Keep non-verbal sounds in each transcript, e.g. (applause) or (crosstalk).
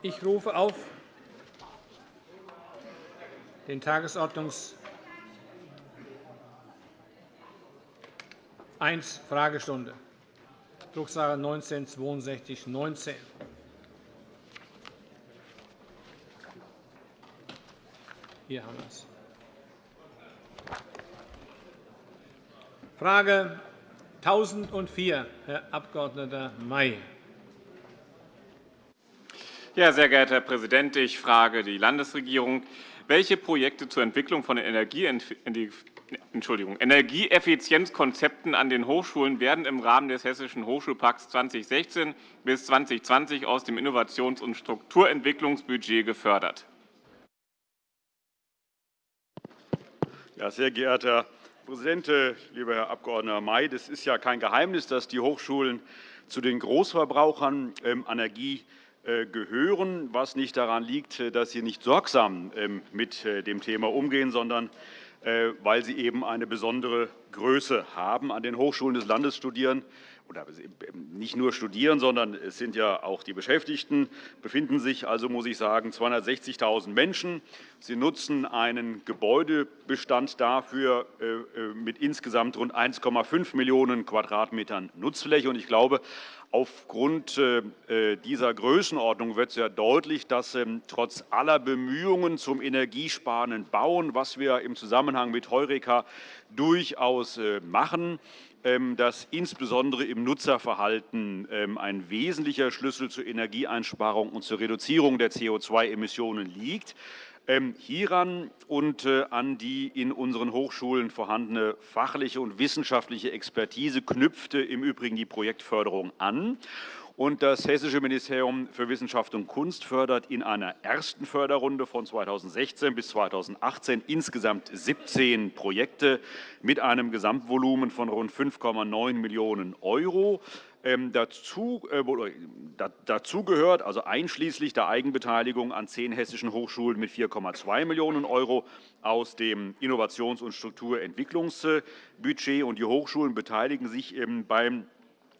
Ich rufe auf den Tagesordnungs 1 Fragestunde, Drucksache 19 /6219. Hier haben wir es. Frage 1004, Herr Abg. May. Ja, sehr geehrter Herr Präsident, ich frage die Landesregierung, welche Projekte zur Entwicklung von Energieeffizienzkonzepten an den Hochschulen werden im Rahmen des Hessischen Hochschulpakts 2016 bis 2020 aus dem Innovations- und Strukturentwicklungsbudget gefördert? Ja, sehr geehrter Herr Präsident, lieber Herr Abg. May! Das ist ja kein Geheimnis, dass die Hochschulen zu den Großverbrauchern ähm, Energie gehören, was nicht daran liegt, äh, dass sie nicht sorgsam ähm, mit äh, dem Thema umgehen, sondern weil sie eben eine besondere Größe haben. An den Hochschulen des Landes studieren oder nicht nur studieren, sondern es sind ja auch die Beschäftigten, befinden sich also, muss ich sagen, 260.000 Menschen. Sie nutzen einen Gebäudebestand dafür mit insgesamt rund 1,5 Millionen Quadratmetern Nutzfläche. Ich glaube, Aufgrund äh, äh, dieser Größenordnung wird sehr deutlich, dass ähm, trotz aller Bemühungen zum energiesparenden Bauen, was wir im Zusammenhang mit Heureka durchaus äh, machen, ähm, dass insbesondere im Nutzerverhalten ähm, ein wesentlicher Schlüssel zur Energieeinsparung und zur Reduzierung der CO2-Emissionen liegt. Ähm, hieran und äh, an die in unseren Hochschulen vorhandene fachliche und wissenschaftliche Expertise knüpfte im Übrigen die Projektförderung an. das Hessische Ministerium für Wissenschaft und Kunst fördert in einer ersten Förderrunde von 2016 bis 2018 insgesamt 17 Projekte mit einem Gesamtvolumen von rund 5,9 Millionen €. Ähm, dazu, äh, dazu gehört, also einschließlich der Eigenbeteiligung an zehn hessischen Hochschulen mit 4,2 Millionen € aus dem Innovations- und Strukturentwicklungsbudget. Die Hochschulen beteiligen sich ähm, beim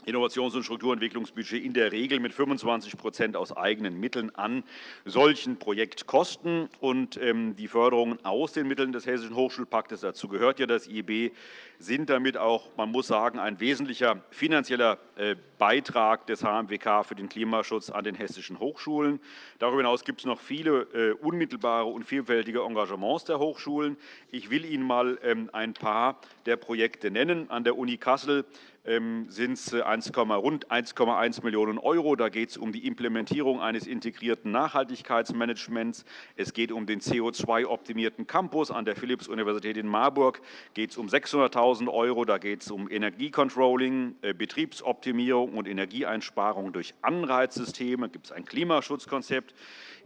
Innovations- und Strukturentwicklungsbudget in der Regel mit 25% aus eigenen Mitteln an solchen Projektkosten. Ähm, die Förderungen aus den Mitteln des Hessischen Hochschulpaktes, dazu gehört ja das IEB, sind damit auch, man muss sagen, ein wesentlicher finanzieller äh, Beitrag des HMWK für den Klimaschutz an den hessischen Hochschulen. Darüber hinaus gibt es noch viele äh, unmittelbare und vielfältige Engagements der Hochschulen. Ich will Ihnen einmal ähm, ein paar der Projekte nennen. An der Uni Kassel sind es äh, rund 1,1 Millionen €. Da geht es um die Implementierung eines integrierten Nachhaltigkeitsmanagements. Es geht um den CO2-optimierten Campus. An der Philipps-Universität in Marburg geht es um 600.000 €. Da geht es um Energiecontrolling, äh, Betriebsoptimierung und Energieeinsparung durch Anreizsysteme. Da gibt es ein Klimaschutzkonzept.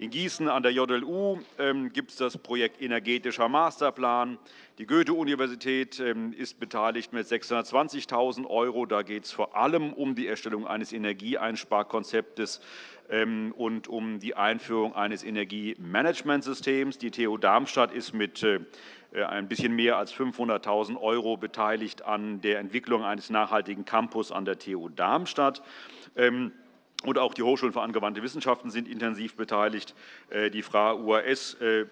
In Gießen an der JLU ähm, gibt es das Projekt Energetischer Masterplan. Die Goethe-Universität ähm, ist beteiligt mit 620.000 €. Da geht es vor allem um die Erstellung eines Energieeinsparkonzeptes ähm, und um die Einführung eines Energiemanagementsystems. Die TU Darmstadt ist mit äh, ein bisschen mehr als 500.000 € beteiligt an der Entwicklung eines nachhaltigen Campus an der TU Darmstadt. Und auch die Hochschulen für angewandte Wissenschaften sind intensiv beteiligt. Äh, die FRA UAS äh,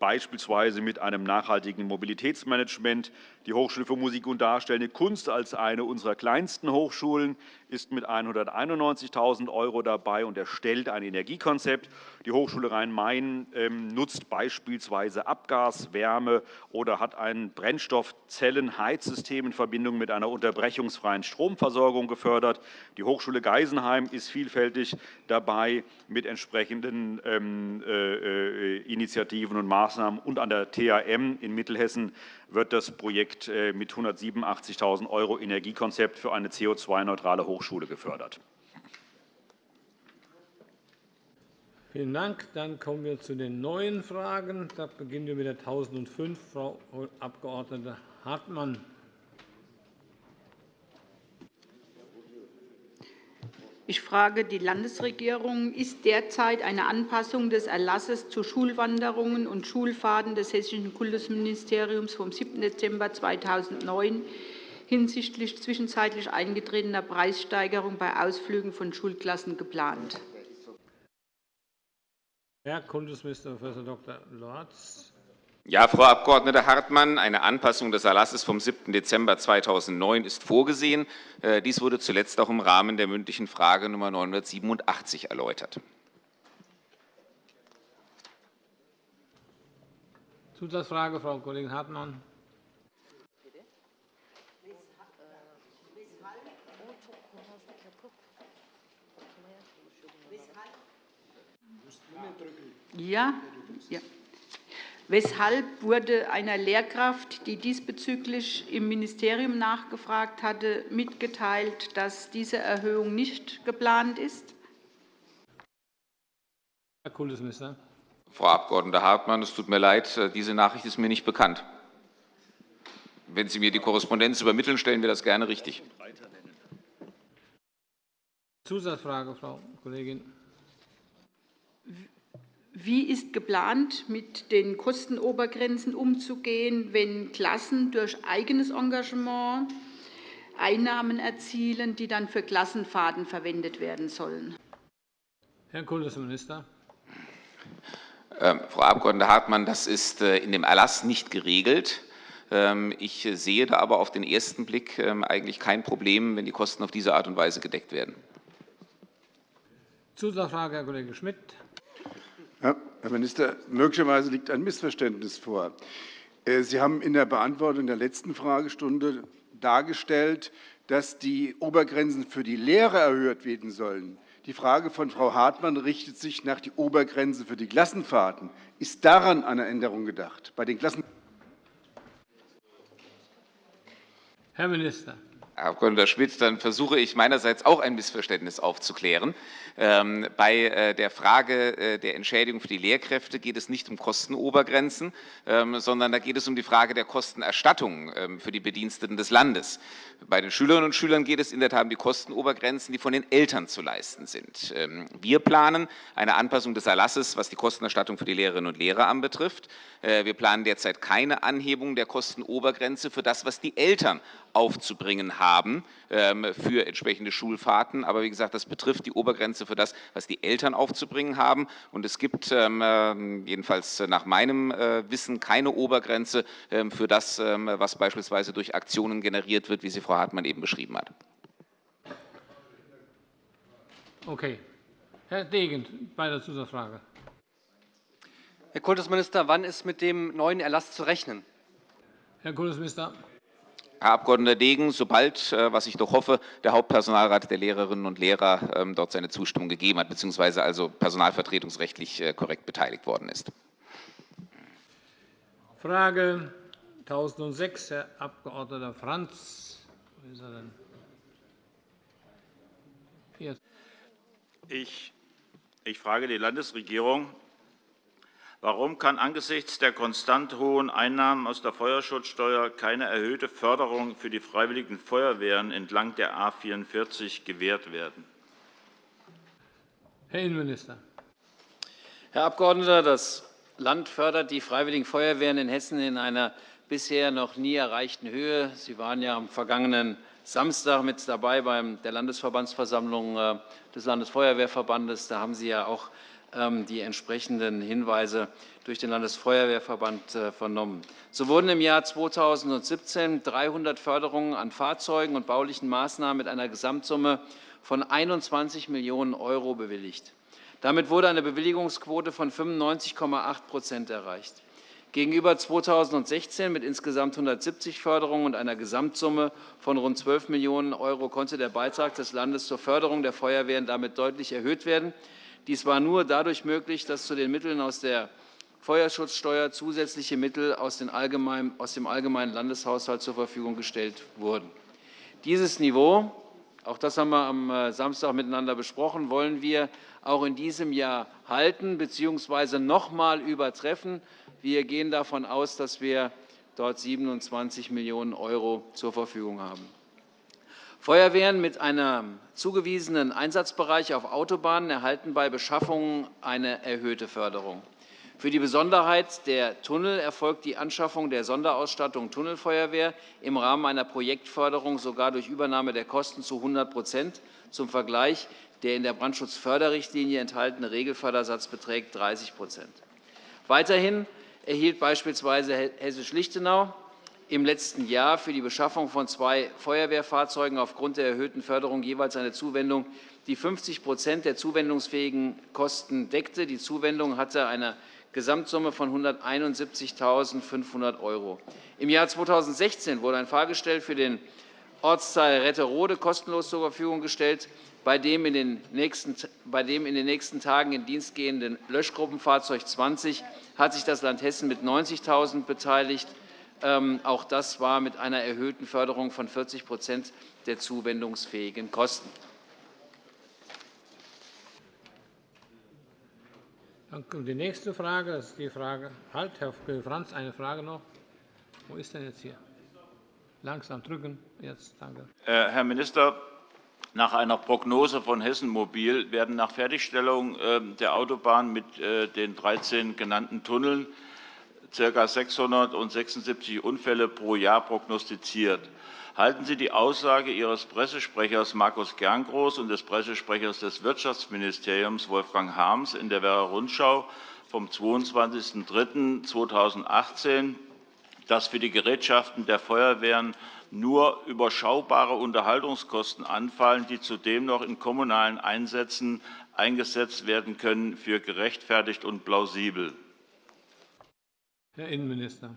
beispielsweise mit einem nachhaltigen Mobilitätsmanagement. Die Hochschule für Musik und Darstellende Kunst als eine unserer kleinsten Hochschulen ist mit 191.000 € dabei und erstellt ein Energiekonzept. Die Hochschule Rhein-Main ähm, nutzt beispielsweise Abgas, Wärme oder hat ein Brennstoffzellenheizsystem in Verbindung mit einer unterbrechungsfreien Stromversorgung gefördert. Die Hochschule Geisenheim ist vielfältig dabei mit entsprechenden ähm, äh, äh, Initiativen und Maßnahmen. Und an der THM in Mittelhessen wird das Projekt äh, mit 187.000 € Energiekonzept für eine CO2-neutrale Hochschule gefördert. Vielen Dank. Dann kommen wir zu den neuen Fragen. Da beginnen wir mit der 1005. Frau Abg. Hartmann. Ich frage die Landesregierung. Ist derzeit eine Anpassung des Erlasses zu Schulwanderungen und Schulfahrten des Hessischen Kultusministeriums vom 7. Dezember 2009 hinsichtlich zwischenzeitlich eingetretener Preissteigerung bei Ausflügen von Schulklassen geplant? Herr Kultusminister Prof. Dr. Lorz. Ja, Frau Abg. Hartmann, eine Anpassung des Erlasses vom 7. Dezember 2009 ist vorgesehen. Äh, dies wurde zuletzt auch im Rahmen der mündlichen Frage Nr. 987 erläutert. Zusatzfrage, Frau Kollegin Hartmann. Ja, ja. Weshalb wurde einer Lehrkraft, die diesbezüglich im Ministerium nachgefragt hatte, mitgeteilt, dass diese Erhöhung nicht geplant ist? Herr Kultusminister. Frau Abg. Hartmann, es tut mir leid, äh, diese Nachricht ist mir nicht bekannt. Wenn Sie mir die Korrespondenz übermitteln, stellen wir das gerne richtig. Zusatzfrage, Frau Kollegin. Wie ist geplant, mit den Kostenobergrenzen umzugehen, wenn Klassen durch eigenes Engagement Einnahmen erzielen, die dann für Klassenfahrten verwendet werden sollen? Herr Kultusminister. Ähm, Frau Abg. Hartmann, das ist äh, in dem Erlass nicht geregelt. Ähm, ich sehe da aber auf den ersten Blick ähm, eigentlich kein Problem, wenn die Kosten auf diese Art und Weise gedeckt werden. Zusatzfrage, Herr Kollege Schmidt. Herr Minister, möglicherweise liegt ein Missverständnis vor. Äh, Sie haben in der Beantwortung der letzten Fragestunde dargestellt, dass die Obergrenzen für die Lehrer erhöht werden sollen. Die Frage von Frau Hartmann richtet sich nach die Obergrenze für die Klassenfahrten. Ist daran eine Änderung gedacht? Bei den Klassen Herr Minister. Herr Abg. Schmidt, dann versuche ich meinerseits auch ein Missverständnis aufzuklären. Ähm, bei äh, der Frage äh, der Entschädigung für die Lehrkräfte geht es nicht um Kostenobergrenzen, ähm, sondern da geht es um die Frage der Kostenerstattung ähm, für die Bediensteten des Landes. Bei den Schülerinnen und Schülern geht es in der Tat um die Kostenobergrenzen, die von den Eltern zu leisten sind. Wir planen eine Anpassung des Erlasses, was die Kostenerstattung für die Lehrerinnen und Lehrer anbetrifft. Äh, wir planen derzeit keine Anhebung der Kostenobergrenze für das, was die Eltern aufzubringen haben für entsprechende Schulfahrten. Aber wie gesagt, das betrifft die Obergrenze für das, was die Eltern aufzubringen haben. Und es gibt ähm, äh, jedenfalls nach meinem äh, Wissen keine Obergrenze ähm, für das, ähm, was beispielsweise durch Aktionen generiert wird, wie sie Frau Hartmann eben beschrieben hat. Okay. Herr Degen, bei der Zusatzfrage. Herr Kultusminister, wann ist mit dem neuen Erlass zu rechnen? Herr Kultusminister. Herr Abg. Degen, sobald, äh, was ich doch hoffe, der Hauptpersonalrat der Lehrerinnen und Lehrer ähm, dort seine Zustimmung gegeben hat, beziehungsweise also personalvertretungsrechtlich äh, korrekt beteiligt worden ist. Frage 1006, Herr Abg. Franz. Ich, ich frage die Landesregierung, Warum kann angesichts der konstant hohen Einnahmen aus der Feuerschutzsteuer keine erhöhte Förderung für die Freiwilligen Feuerwehren entlang der A 44 gewährt werden? Herr Innenminister. Herr Abgeordneter, das Land fördert die Freiwilligen Feuerwehren in Hessen in einer bisher noch nie erreichten Höhe. Sie waren ja am vergangenen Samstag mit dabei bei der Landesverbandsversammlung äh, des Landesfeuerwehrverbandes. Da haben Sie ja auch die entsprechenden Hinweise durch den Landesfeuerwehrverband äh, vernommen. So wurden im Jahr 2017 300 Förderungen an Fahrzeugen und baulichen Maßnahmen mit einer Gesamtsumme von 21 Millionen € bewilligt. Damit wurde eine Bewilligungsquote von 95,8% erreicht. Gegenüber 2016 mit insgesamt 170 Förderungen und einer Gesamtsumme von rund 12 Millionen € konnte der Beitrag des Landes zur Förderung der Feuerwehren damit deutlich erhöht werden. Dies war nur dadurch möglich, dass zu den Mitteln aus der Feuerschutzsteuer zusätzliche Mittel aus, dem allgemeinen Landeshaushalt zur Verfügung gestellt wurden. Dieses Niveau, auch das haben wir am äh, Samstag miteinander besprochen, wollen wir auch in diesem Jahr halten bzw. noch einmal übertreffen. Wir gehen davon aus, dass wir dort 27 Millionen € zur Verfügung haben. Feuerwehren mit einem zugewiesenen Einsatzbereich auf Autobahnen erhalten bei Beschaffungen eine erhöhte Förderung. Für die Besonderheit der Tunnel erfolgt die Anschaffung der Sonderausstattung Tunnelfeuerwehr im Rahmen einer Projektförderung sogar durch Übernahme der Kosten zu 100% Zum Vergleich Der in der Brandschutzförderrichtlinie enthaltene Regelfördersatz beträgt 30% Weiterhin erhielt beispielsweise Hessisch-Lichtenau im letzten Jahr für die Beschaffung von zwei Feuerwehrfahrzeugen aufgrund der erhöhten Förderung jeweils eine Zuwendung, die 50% der zuwendungsfähigen Kosten deckte. Die Zuwendung hatte eine Gesamtsumme von 171.500 €. Im Jahr 2016 wurde ein Fahrgestell für den Ortsteil Retterode kostenlos zur Verfügung gestellt, bei dem in den nächsten, bei dem in den nächsten Tagen in Dienst gehenden Löschgruppenfahrzeug 20 hat sich das Land Hessen mit 90.000 € beteiligt. Ähm, auch das war mit einer erhöhten Förderung von 40% der zuwendungsfähigen Kosten. Dann kommt die nächste Frage. Das ist die Frage. Halt, Herr Franz, eine Frage noch. Wo ist denn jetzt hier? Langsam drücken. Jetzt, danke. Äh, Herr Minister, nach einer Prognose von Hessen Mobil werden nach Fertigstellung ähm, der Autobahn mit äh, den 13 genannten Tunneln ca. 676 Unfälle pro Jahr prognostiziert. Halten Sie die Aussage Ihres Pressesprechers Markus Gerngroß und des Pressesprechers des Wirtschaftsministeriums Wolfgang Harms in der Werra Rundschau vom 22.03.2018, dass für die Gerätschaften der Feuerwehren nur überschaubare Unterhaltungskosten anfallen, die zudem noch in kommunalen Einsätzen eingesetzt werden können, für gerechtfertigt und plausibel? Herr Innenminister.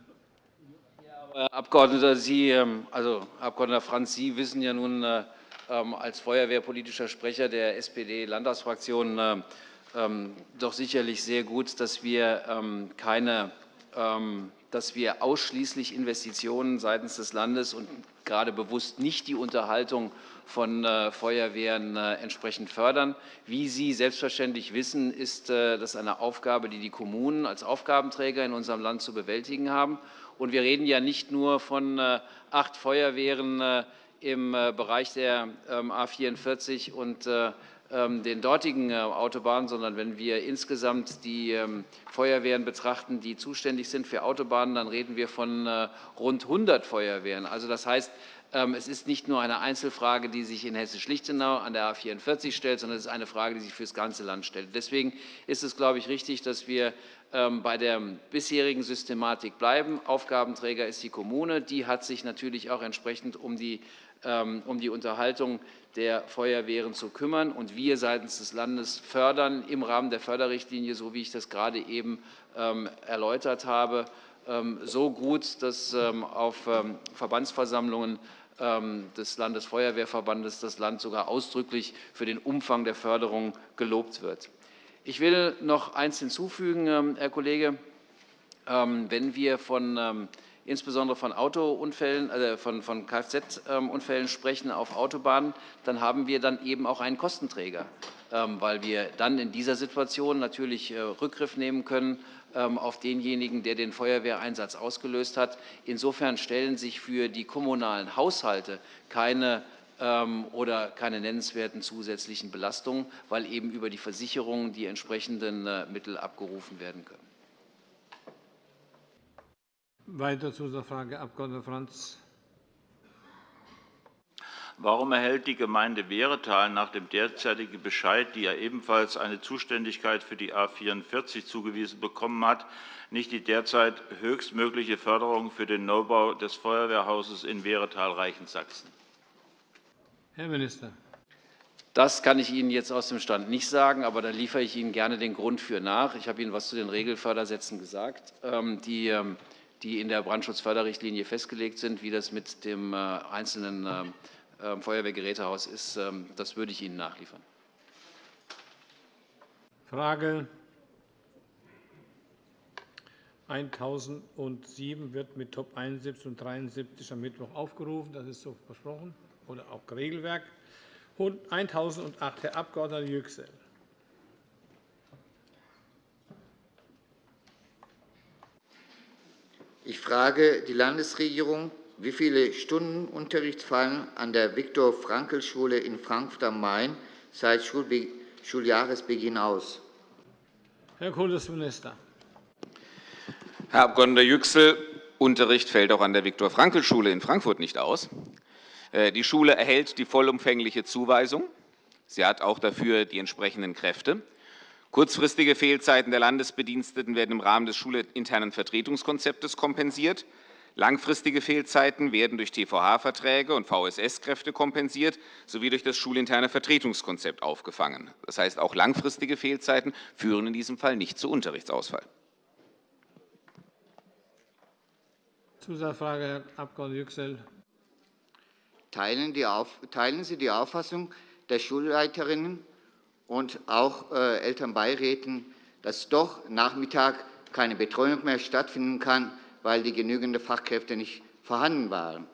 Herr Abgeordneter, Sie, ähm, also Herr Abg. Franz, Sie wissen ja nun äh, ähm, als feuerwehrpolitischer Sprecher der SPD-Landtagsfraktion äh, ähm, doch sicherlich sehr gut, dass wir keine dass wir ausschließlich Investitionen seitens des Landes und gerade bewusst nicht die Unterhaltung von äh, Feuerwehren äh, entsprechend fördern. Wie Sie selbstverständlich wissen, ist äh, das eine Aufgabe, die die Kommunen als Aufgabenträger in unserem Land zu bewältigen haben. Und wir reden ja nicht nur von acht Feuerwehren im Bereich der ähm, A 44 und ähm, den dortigen Autobahnen, sondern wenn wir insgesamt die ähm, Feuerwehren betrachten, die zuständig sind für Autobahnen, dann reden wir von rund 100 Feuerwehren. Also das heißt, es ist nicht nur eine Einzelfrage, die sich in Hessisch-Lichtenau an der A 44 stellt, sondern es ist eine Frage, die sich für das ganze Land stellt. Deswegen ist es, glaube ich, richtig, dass wir ähm, bei der bisherigen Systematik bleiben. Aufgabenträger ist die Kommune. Die hat sich natürlich auch entsprechend um die, ähm, um die Unterhaltung der Feuerwehren zu kümmern. Und wir seitens des Landes fördern im Rahmen der Förderrichtlinie, so wie ich das gerade eben erläutert habe, so gut, dass auf Verbandsversammlungen ähm, des Landesfeuerwehrverbandes das Land sogar ausdrücklich für den Umfang der Förderung gelobt wird. Ich will noch eines hinzufügen, ähm, Herr Kollege. Ähm, wenn wir von, insbesondere von Autounfällen, also von, Kfz-Unfällen sprechen auf Autobahnen, dann haben wir dann eben auch einen Kostenträger, weil wir dann in dieser Situation natürlich äh, Rückgriff nehmen können ähm, auf denjenigen, der den Feuerwehreinsatz ausgelöst hat. Insofern stellen sich für die kommunalen Haushalte keine ähm, oder keine nennenswerten zusätzlichen Belastungen, weil eben über die Versicherungen die entsprechenden äh, Mittel abgerufen werden können. Weiter zu der Frage, Abg. Franz. Warum erhält die Gemeinde Wehretal nach dem derzeitigen Bescheid, die ja ebenfalls eine Zuständigkeit für die A 44 zugewiesen bekommen hat, nicht die derzeit höchstmögliche Förderung für den Neubau des Feuerwehrhauses in Wehretal-Reichensachsen? Herr Minister. Das kann ich Ihnen jetzt aus dem Stand nicht sagen, aber da liefere ich Ihnen gerne den Grund für nach. Ich habe Ihnen etwas zu den Regelfördersätzen gesagt, ähm, ähm, die in der Brandschutzförderrichtlinie festgelegt sind. Wie das mit dem äh, einzelnen ähm, ähm, Feuerwehrgerätehaus ist, ähm, das würde ich Ihnen nachliefern. Frage 1007 wird mit Top 71 und 73 am Mittwoch aufgerufen. Das ist so versprochen oder auch Regelwerk. 1008, Herr Abg. Yüksel. Ich frage die Landesregierung, wie viele Stunden Unterricht fallen an der Viktor-Frankl-Schule in Frankfurt am Main seit Schuljahresbeginn aus? Herr Kultusminister. Herr Abg. Yüksel, Unterricht fällt auch an der Viktor-Frankl-Schule in Frankfurt nicht aus. Äh, die Schule erhält die vollumfängliche Zuweisung Sie hat auch dafür die entsprechenden Kräfte. Kurzfristige Fehlzeiten der Landesbediensteten werden im Rahmen des schulinternen Vertretungskonzeptes kompensiert. Langfristige Fehlzeiten werden durch TVH-Verträge und VSS-Kräfte kompensiert sowie durch das schulinterne Vertretungskonzept aufgefangen. Das heißt, auch langfristige Fehlzeiten führen in diesem Fall nicht zu Unterrichtsausfall. Zusatzfrage, Herr Abg. Yüksel. Teilen, teilen Sie die Auffassung der Schulleiterinnen und auch äh, Elternbeiräten, dass doch Nachmittag keine Betreuung mehr stattfinden kann, weil die genügenden Fachkräfte nicht vorhanden waren.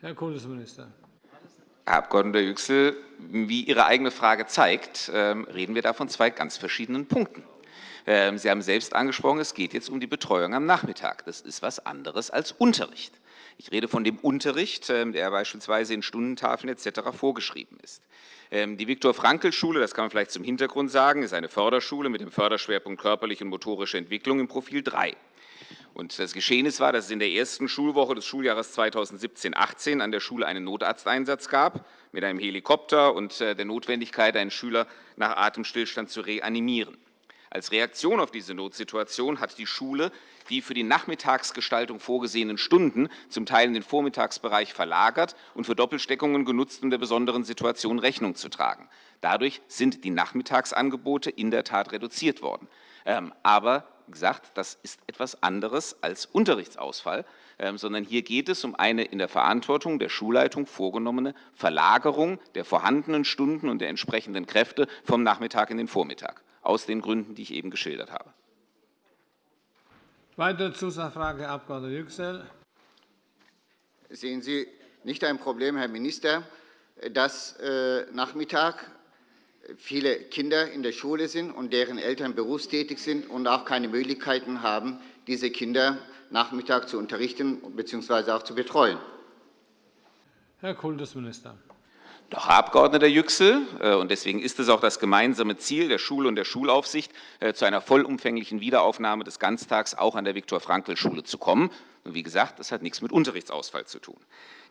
Herr Kultusminister. Herr Abg. Yüksel, wie Ihre eigene Frage zeigt, ähm, reden wir da von zwei ganz verschiedenen Punkten. Ähm, Sie haben selbst angesprochen, es geht jetzt um die Betreuung am Nachmittag. Das ist etwas anderes als Unterricht. Ich rede von dem Unterricht, ähm, der beispielsweise in Stundentafeln etc. vorgeschrieben ist. Die Viktor-Frankl-Schule, das kann man vielleicht zum Hintergrund sagen, ist eine Förderschule mit dem Förderschwerpunkt körperliche und motorische Entwicklung im Profil 3. Und das Geschehnis war, dass es in der ersten Schulwoche des Schuljahres 2017-18 an der Schule einen Notarzteinsatz gab mit einem Helikopter und äh, der Notwendigkeit, einen Schüler nach Atemstillstand zu reanimieren. Als Reaktion auf diese Notsituation hat die Schule die für die Nachmittagsgestaltung vorgesehenen Stunden zum Teil in den Vormittagsbereich verlagert und für Doppelsteckungen genutzt, um der besonderen Situation Rechnung zu tragen. Dadurch sind die Nachmittagsangebote in der Tat reduziert worden. Ähm, aber gesagt, das ist etwas anderes als Unterrichtsausfall, ähm, sondern hier geht es um eine in der Verantwortung der Schulleitung vorgenommene Verlagerung der vorhandenen Stunden und der entsprechenden Kräfte vom Nachmittag in den Vormittag, aus den Gründen, die ich eben geschildert habe. Weitere Zusatzfrage, Herr Abg. Yüksel. Sehen Sie nicht ein Problem, Herr Minister, dass äh, Nachmittag viele Kinder in der Schule sind und deren Eltern berufstätig sind und auch keine Möglichkeiten haben, diese Kinder Nachmittag zu unterrichten bzw. auch zu betreuen? Herr Kultusminister. Doch, Herr Abg. Yüksel, äh, und deswegen ist es auch das gemeinsame Ziel der Schule und der Schulaufsicht, äh, zu einer vollumfänglichen Wiederaufnahme des Ganztags auch an der Viktor-Frankl-Schule zu kommen. Und wie gesagt, das hat nichts mit Unterrichtsausfall zu tun.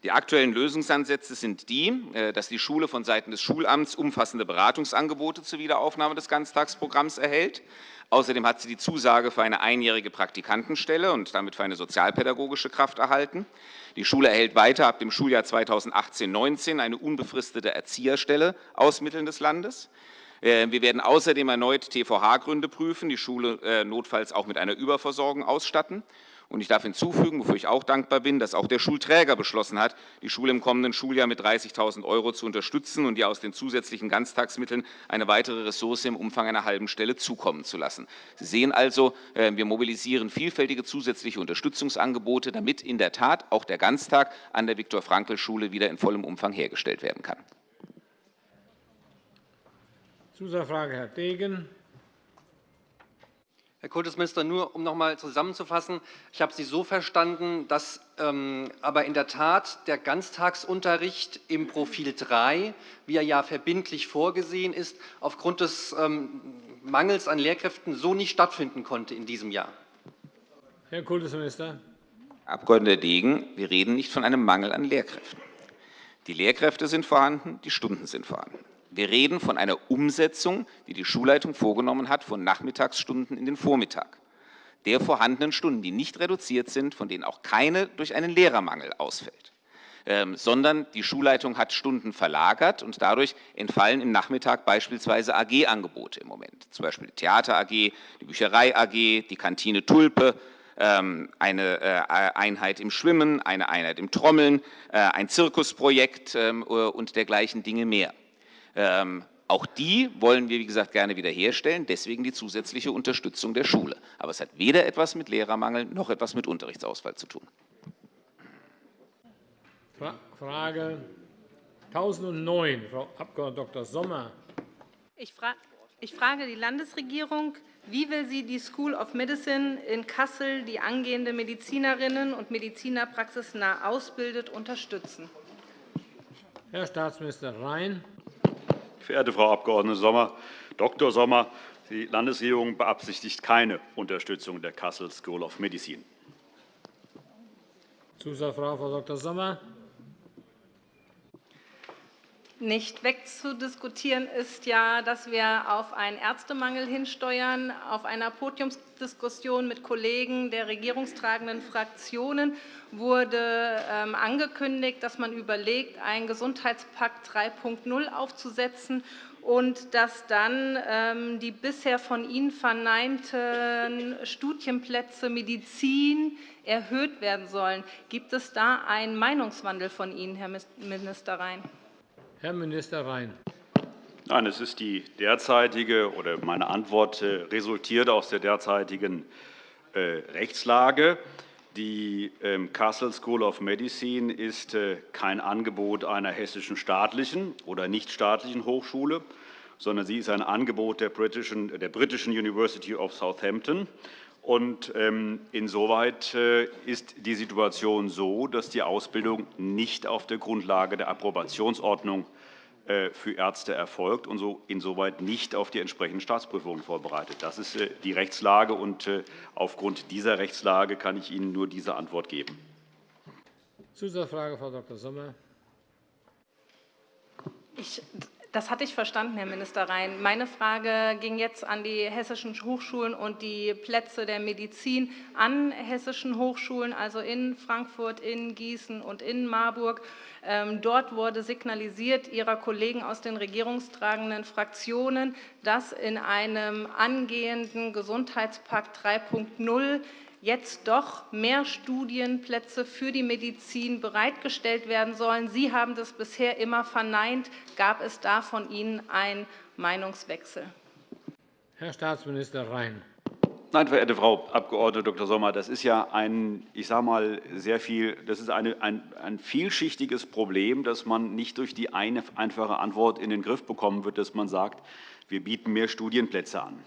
Die aktuellen Lösungsansätze sind die, äh, dass die Schule von Seiten des Schulamts umfassende Beratungsangebote zur Wiederaufnahme des Ganztagsprogramms erhält. Außerdem hat sie die Zusage für eine einjährige Praktikantenstelle und damit für eine sozialpädagogische Kraft erhalten. Die Schule erhält weiter ab dem Schuljahr 2018-19 eine unbefristete Erzieherstelle aus Mitteln des Landes. Äh, wir werden außerdem erneut TVH-Gründe prüfen, die Schule äh, notfalls auch mit einer Überversorgung ausstatten. Und ich darf hinzufügen, wofür ich auch dankbar bin, dass auch der Schulträger beschlossen hat, die Schule im kommenden Schuljahr mit 30.000 € zu unterstützen und ihr aus den zusätzlichen Ganztagsmitteln eine weitere Ressource im Umfang einer halben Stelle zukommen zu lassen. Sie sehen also, äh, wir mobilisieren vielfältige zusätzliche Unterstützungsangebote, damit in der Tat auch der Ganztag an der Viktor-Frankl-Schule wieder in vollem Umfang hergestellt werden kann. Zusatzfrage, Herr Degen. Herr Kultusminister, nur um noch einmal zusammenzufassen. Ich habe Sie so verstanden, dass ähm, aber in der Tat der Ganztagsunterricht im Profil 3, wie er ja verbindlich vorgesehen ist, aufgrund des ähm, Mangels an Lehrkräften so nicht stattfinden konnte in diesem Jahr. Herr Kultusminister. Herr Abg. Degen, wir reden nicht von einem Mangel an Lehrkräften. Die Lehrkräfte sind vorhanden, die Stunden sind vorhanden. Wir reden von einer Umsetzung, die die Schulleitung vorgenommen hat, von Nachmittagsstunden in den Vormittag. Der vorhandenen Stunden, die nicht reduziert sind, von denen auch keine durch einen Lehrermangel ausfällt. Ähm, sondern die Schulleitung hat Stunden verlagert und dadurch entfallen im Nachmittag beispielsweise AG-Angebote im Moment. Zum Beispiel die Theater AG, die Bücherei AG, die Kantine Tulpe, ähm, eine äh, Einheit im Schwimmen, eine Einheit im Trommeln, äh, ein Zirkusprojekt ähm, und dergleichen Dinge mehr. Ähm, auch die wollen wir, wie gesagt, gerne wiederherstellen, deswegen die zusätzliche Unterstützung der Schule. Aber es hat weder etwas mit Lehrermangel noch etwas mit Unterrichtsausfall zu tun. Frage 1009, Frau Abg. Dr. Sommer. Ich frage die Landesregierung, wie will sie die School of Medicine in Kassel, die angehende Medizinerinnen und Mediziner praxisnah ausbildet, unterstützen? Herr Staatsminister Rhein. Verehrte Frau Abg. Sommer, Dr. Sommer, die Landesregierung beabsichtigt keine Unterstützung der Kassel School of Medicine. Zusatzfrage, Frau Dr. Sommer. Nicht wegzudiskutieren ist ja, dass wir auf einen Ärztemangel hinsteuern. Auf einer Podiumsdiskussion mit Kollegen der regierungstragenden Fraktionen wurde ähm, angekündigt, dass man überlegt, einen Gesundheitspakt 3.0 aufzusetzen und dass dann ähm, die bisher von Ihnen verneinten Studienplätze Medizin erhöht werden sollen. Gibt es da einen Meinungswandel von Ihnen, Herr Minister Rhein? Herr Minister Rhein. Nein, es ist die derzeitige oder meine Antwort äh, resultiert aus der derzeitigen äh, Rechtslage. Die ähm, Kassel School of Medicine ist äh, kein Angebot einer hessischen staatlichen oder nichtstaatlichen Hochschule, sondern sie ist ein Angebot der britischen University of Southampton. Und ähm, insoweit ist die Situation so, dass die Ausbildung nicht auf der Grundlage der Approbationsordnung äh, für Ärzte erfolgt und so insoweit nicht auf die entsprechenden Staatsprüfungen vorbereitet. Das ist äh, die Rechtslage, und äh, aufgrund dieser Rechtslage kann ich Ihnen nur diese Antwort geben. Zusatzfrage, Frau Dr. Sommer. Ich das hatte ich verstanden, Herr Minister Rhein. Meine Frage ging jetzt an die hessischen Hochschulen und die Plätze der Medizin an hessischen Hochschulen, also in Frankfurt, in Gießen und in Marburg. Ähm, dort wurde signalisiert Ihrer Kollegen aus den regierungstragenden Fraktionen, dass in einem angehenden Gesundheitspakt 3.0 jetzt doch mehr Studienplätze für die Medizin bereitgestellt werden sollen. Sie haben das bisher immer verneint. Gab es da von Ihnen einen Meinungswechsel? Herr Staatsminister Rhein. Nein, verehrte Frau Abg. Dr. Sommer, das ist ja ein, ich sage mal, sehr viel, das ist eine, ein, ein vielschichtiges Problem, das man nicht durch die eine einfache Antwort in den Griff bekommen wird, dass man sagt, wir bieten mehr Studienplätze an.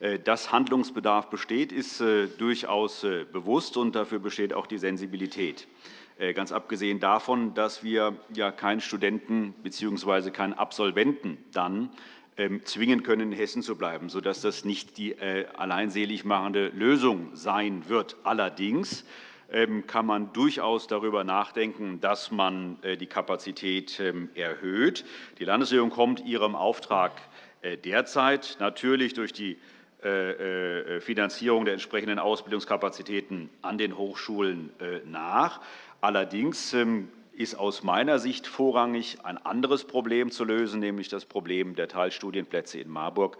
Äh, dass Handlungsbedarf besteht, ist äh, durchaus äh, bewusst, und dafür besteht auch die Sensibilität. Ganz abgesehen davon, dass wir ja keinen Studenten bzw. keinen Absolventen dann ähm, zwingen können, in Hessen zu bleiben, sodass das nicht die alleinselig machende Lösung sein wird. Allerdings ähm, kann man durchaus darüber nachdenken, dass man die Kapazität ähm, erhöht. Die Landesregierung kommt ihrem Auftrag derzeit natürlich durch die äh, äh, Finanzierung der entsprechenden Ausbildungskapazitäten an den Hochschulen nach. Allerdings ähm, ist aus meiner Sicht vorrangig ein anderes Problem zu lösen, nämlich das Problem der Teilstudienplätze in Marburg.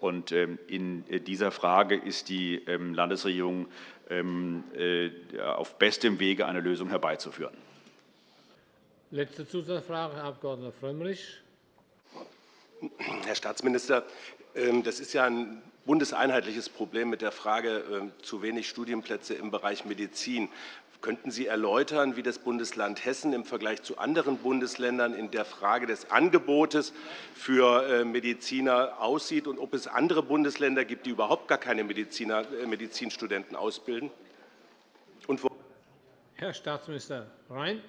Ähm, in dieser Frage ist die ähm, Landesregierung auf bestem Wege, eine Lösung herbeizuführen. Letzte Zusatzfrage, Herr Abg. Frömmrich. Herr Staatsminister, ähm, das ist ja ein bundeseinheitliches Problem mit der Frage ähm, zu wenig Studienplätze im Bereich Medizin. Könnten Sie erläutern, wie das Bundesland Hessen im Vergleich zu anderen Bundesländern in der Frage des Angebotes für äh, Mediziner aussieht und ob es andere Bundesländer gibt, die überhaupt gar keine Mediziner, äh, Medizinstudenten ausbilden? Herr Staatsminister Rhein.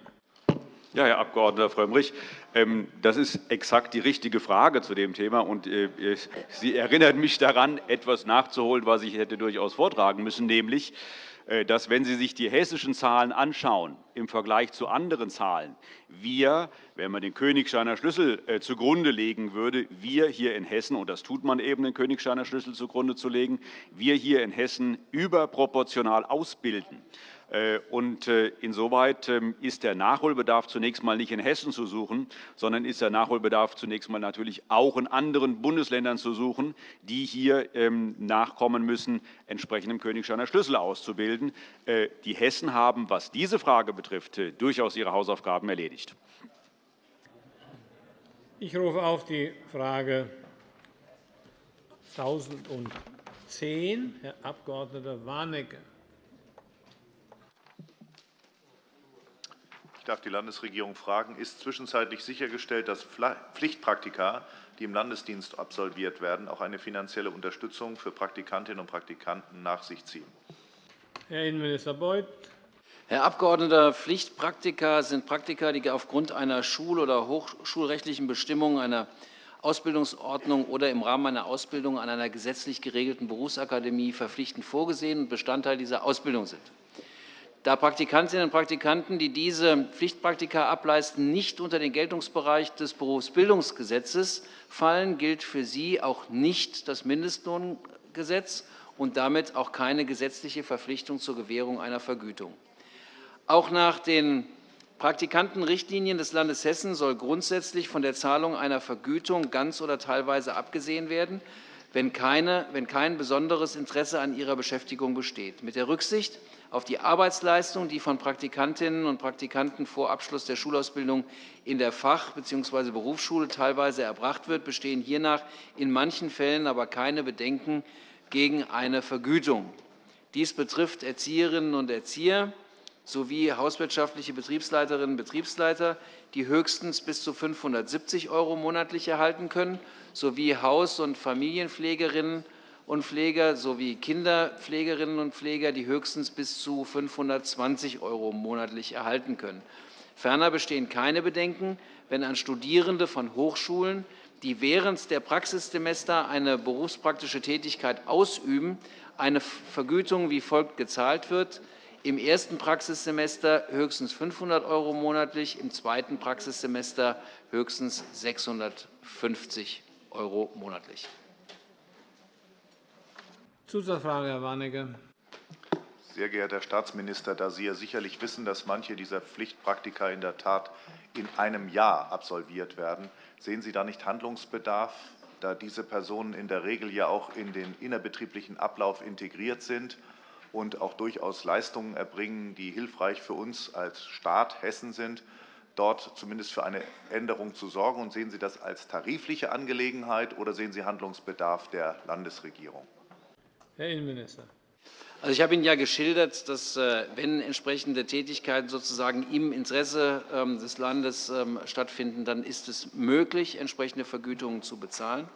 Ja, Herr Abg. Frömmrich, ähm, das ist exakt die richtige Frage zu dem Thema. Und äh, Sie erinnern mich daran, etwas nachzuholen, was ich hätte durchaus vortragen müssen, nämlich, äh, dass, wenn Sie sich die hessischen Zahlen anschauen im Vergleich zu anderen Zahlen, wir, wenn man den Königsteiner Schlüssel äh, zugrunde legen würde, wir hier in Hessen, und das tut man eben, den Königsteiner Schlüssel zugrunde zu legen, wir hier in Hessen überproportional ausbilden. Äh, und äh, insoweit ähm, ist der Nachholbedarf zunächst einmal nicht in Hessen zu suchen, sondern ist der Nachholbedarf zunächst einmal natürlich auch in anderen Bundesländern zu suchen, die hier ähm, nachkommen müssen, entsprechend im Königsteiner Schlüssel auszubilden. Äh, die Hessen haben, was diese Frage betrifft, durchaus ihre Hausaufgaben erledigt. Ich rufe auf die Frage 1010, Herr Abg. Warnecke. Darf die Landesregierung fragen, ist zwischenzeitlich sichergestellt, dass Pflichtpraktika, die im Landesdienst absolviert werden, auch eine finanzielle Unterstützung für Praktikantinnen und Praktikanten nach sich ziehen? Herr Innenminister Beuth. Herr Abgeordneter, Pflichtpraktika sind Praktika, die aufgrund einer schul- oder hochschulrechtlichen Bestimmung, einer Ausbildungsordnung oder im Rahmen einer Ausbildung an einer gesetzlich geregelten Berufsakademie verpflichtend vorgesehen und Bestandteil dieser Ausbildung sind. Da Praktikantinnen und Praktikanten, die diese Pflichtpraktika ableisten, nicht unter den Geltungsbereich des Berufsbildungsgesetzes fallen, gilt für sie auch nicht das Mindestlohngesetz und damit auch keine gesetzliche Verpflichtung zur Gewährung einer Vergütung. Auch nach den Praktikantenrichtlinien des Landes Hessen soll grundsätzlich von der Zahlung einer Vergütung ganz oder teilweise abgesehen werden, wenn, keine, wenn kein besonderes Interesse an ihrer Beschäftigung besteht. Mit der Rücksicht auf die Arbeitsleistung, die von Praktikantinnen und Praktikanten vor Abschluss der Schulausbildung in der Fach- bzw. Berufsschule teilweise erbracht wird, bestehen hiernach in manchen Fällen aber keine Bedenken gegen eine Vergütung. Dies betrifft Erzieherinnen und Erzieher, sowie hauswirtschaftliche Betriebsleiterinnen und Betriebsleiter, die höchstens bis zu 570 € monatlich erhalten können, sowie Haus- und Familienpflegerinnen und Pfleger sowie Kinderpflegerinnen und Pfleger, die höchstens bis zu 520 € monatlich erhalten können. Ferner bestehen keine Bedenken, wenn an Studierende von Hochschulen, die während der Praxissemester eine berufspraktische Tätigkeit ausüben, eine Vergütung wie folgt gezahlt wird im ersten Praxissemester höchstens 500 € monatlich, im zweiten Praxissemester höchstens 650 € monatlich. Zusatzfrage, Herr Warnecke. Sehr geehrter Herr Staatsminister, da Sie ja sicherlich wissen, dass manche dieser Pflichtpraktika in der Tat in einem Jahr absolviert werden, sehen Sie da nicht Handlungsbedarf, da diese Personen in der Regel ja auch in den innerbetrieblichen Ablauf integriert sind und auch durchaus Leistungen erbringen, die hilfreich für uns als Staat Hessen sind, dort zumindest für eine Änderung zu sorgen? Und sehen Sie das als tarifliche Angelegenheit oder sehen Sie Handlungsbedarf der Landesregierung? Herr Innenminister. Also ich habe Ihnen ja geschildert, dass, äh, wenn entsprechende Tätigkeiten sozusagen im Interesse ähm, des Landes ähm, stattfinden, dann ist es möglich, entsprechende Vergütungen zu bezahlen.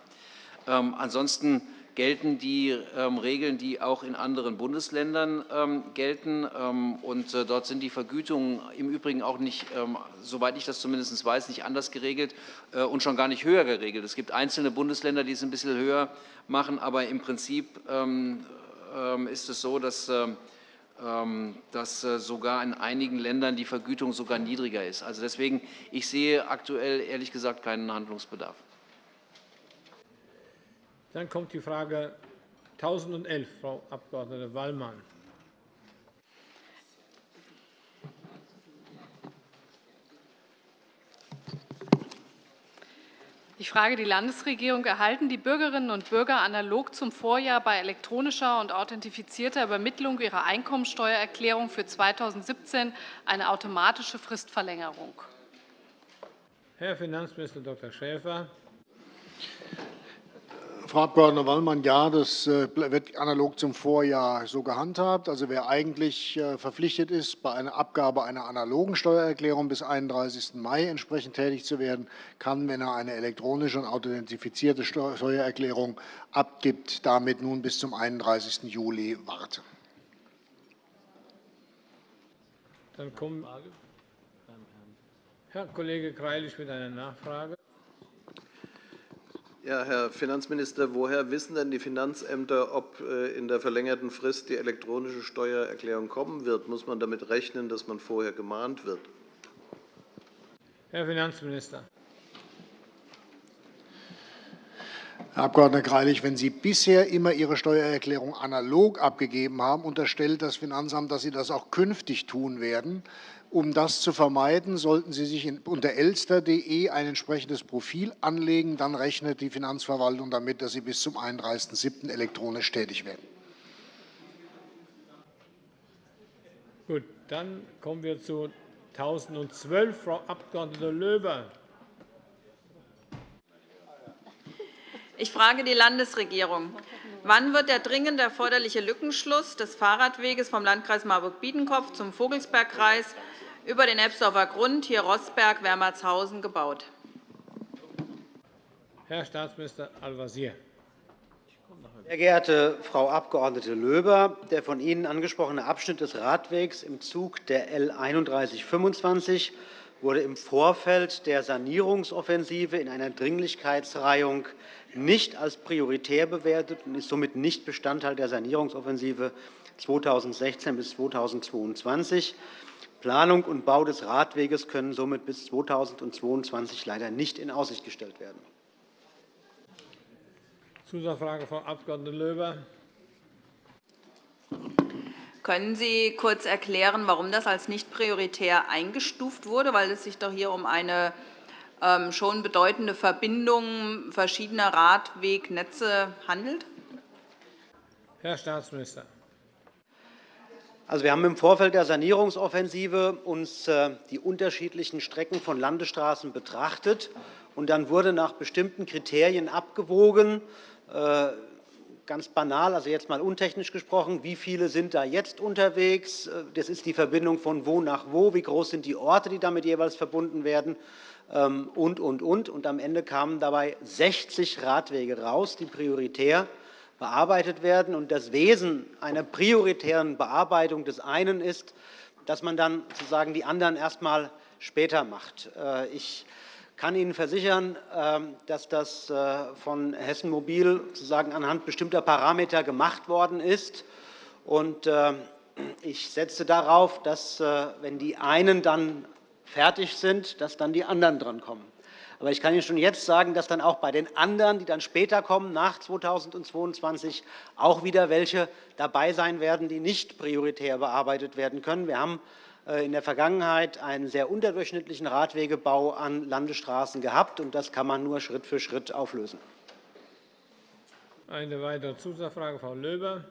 Ähm, ansonsten gelten die ähm, Regeln, die auch in anderen Bundesländern ähm, gelten. Ähm, und äh, dort sind die Vergütungen im Übrigen auch nicht, soweit ich das zumindest weiß, nicht anders geregelt äh, und schon gar nicht höher geregelt. Es gibt einzelne Bundesländer, die es ein bisschen höher machen, aber im Prinzip ist es so, dass dass äh, sogar in einigen Ländern die Vergütung sogar niedriger ist. Also deswegen, ich sehe aktuell ehrlich gesagt keinen Handlungsbedarf. Dann kommt die Frage 1011, Frau Abg. Wallmann. Ich frage die Landesregierung. Erhalten die Bürgerinnen und Bürger analog zum Vorjahr bei elektronischer und authentifizierter Übermittlung ihrer Einkommensteuererklärung für 2017 eine automatische Fristverlängerung? Herr Finanzminister Dr. Schäfer. Frau Abg. Wallmann, ja, das äh, wird analog zum Vorjahr so gehandhabt. Also wer eigentlich äh, verpflichtet ist, bei einer Abgabe einer analogen Steuererklärung bis 31. Mai entsprechend tätig zu werden, kann, wenn er eine elektronische und authentifizierte Steuererklärung abgibt, damit nun bis zum 31. Juli warten. Dann kommt Herr Kollege Greilich mit einer Nachfrage. Ja, Herr Finanzminister, woher wissen denn die Finanzämter, ob äh, in der verlängerten Frist die elektronische Steuererklärung kommen wird? Muss man damit rechnen, dass man vorher gemahnt wird? Herr Finanzminister. Herr Abg. Greilich, wenn Sie bisher immer Ihre Steuererklärung analog abgegeben haben, unterstellt das Finanzamt, dass Sie das auch künftig tun werden. Um das zu vermeiden, sollten Sie sich unter elster.de ein entsprechendes Profil anlegen. Dann rechnet die Finanzverwaltung damit, dass Sie bis zum 31.07. elektronisch tätig werden. Gut, dann kommen wir zu 1012. Frau Abg. Löber. Ich frage die Landesregierung. Wann wird der dringend erforderliche Lückenschluss des Fahrradweges vom Landkreis Marburg-Biedenkopf zum Vogelsbergkreis über den Ebsdorfer Grund, hier Rossberg-Wermertshausen, gebaut. Herr Staatsminister Al-Wazir. Sehr geehrte Frau Abg. Löber, der von Ihnen angesprochene Abschnitt des Radwegs im Zug der L 3125 wurde im Vorfeld der Sanierungsoffensive in einer Dringlichkeitsreihung nicht als prioritär bewertet und ist somit nicht Bestandteil der Sanierungsoffensive 2016 bis 2022. Planung und Bau des Radweges können somit bis 2022 leider nicht in Aussicht gestellt werden. Zusatzfrage, Frau Abg. Löber. Können Sie kurz erklären, warum das als nicht prioritär eingestuft wurde? Weil es sich doch hier um eine ähm, schon bedeutende Verbindung verschiedener Radwegnetze handelt? Herr Staatsminister. Also, wir haben im Vorfeld der Sanierungsoffensive uns äh, die unterschiedlichen Strecken von Landesstraßen betrachtet. Und dann wurde nach bestimmten Kriterien abgewogen, äh, ganz banal, also jetzt mal untechnisch gesprochen, wie viele sind da jetzt unterwegs? Äh, das ist die Verbindung von wo nach wo, wie groß sind die Orte, die damit jeweils verbunden werden ähm, und, und, und. Und am Ende kamen dabei 60 Radwege raus, die prioritär bearbeitet werden. Und das Wesen einer prioritären Bearbeitung des einen ist, dass man dann sozusagen die anderen erst einmal später macht. Äh, ich kann Ihnen versichern, ähm, dass das äh, von Hessen Mobil sozusagen anhand bestimmter Parameter gemacht worden ist. Und ich setze darauf, dass, wenn die einen dann fertig sind, dass dann die anderen drankommen. Aber ich kann Ihnen schon jetzt sagen, dass dann auch bei den anderen, die dann später kommen, nach 2022, auch wieder welche dabei sein werden, die nicht prioritär bearbeitet werden können. Wir haben äh, in der Vergangenheit einen sehr unterdurchschnittlichen Radwegebau an Landesstraßen gehabt, und das kann man nur Schritt für Schritt auflösen. Eine weitere Zusatzfrage, Frau Löber.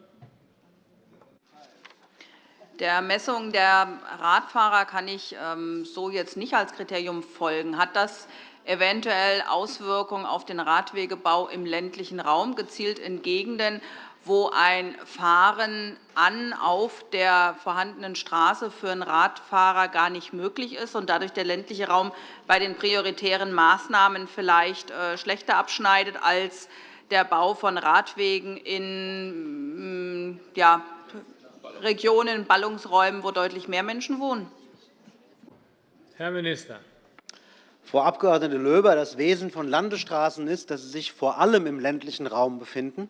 Der Messung der Radfahrer kann ich ähm, so jetzt nicht als Kriterium folgen. Hat das eventuell Auswirkungen auf den Radwegebau im ländlichen Raum, gezielt in Gegenden, wo ein Fahren an auf der vorhandenen Straße für einen Radfahrer gar nicht möglich ist und dadurch der ländliche Raum bei den prioritären Maßnahmen vielleicht äh, schlechter abschneidet als der Bau von Radwegen in mm, ja, Regionen, Ballungsräumen, wo deutlich mehr Menschen wohnen? Herr Minister. Frau Abg. Löber, das Wesen von Landesstraßen ist, dass sie sich vor allem im ländlichen Raum befinden.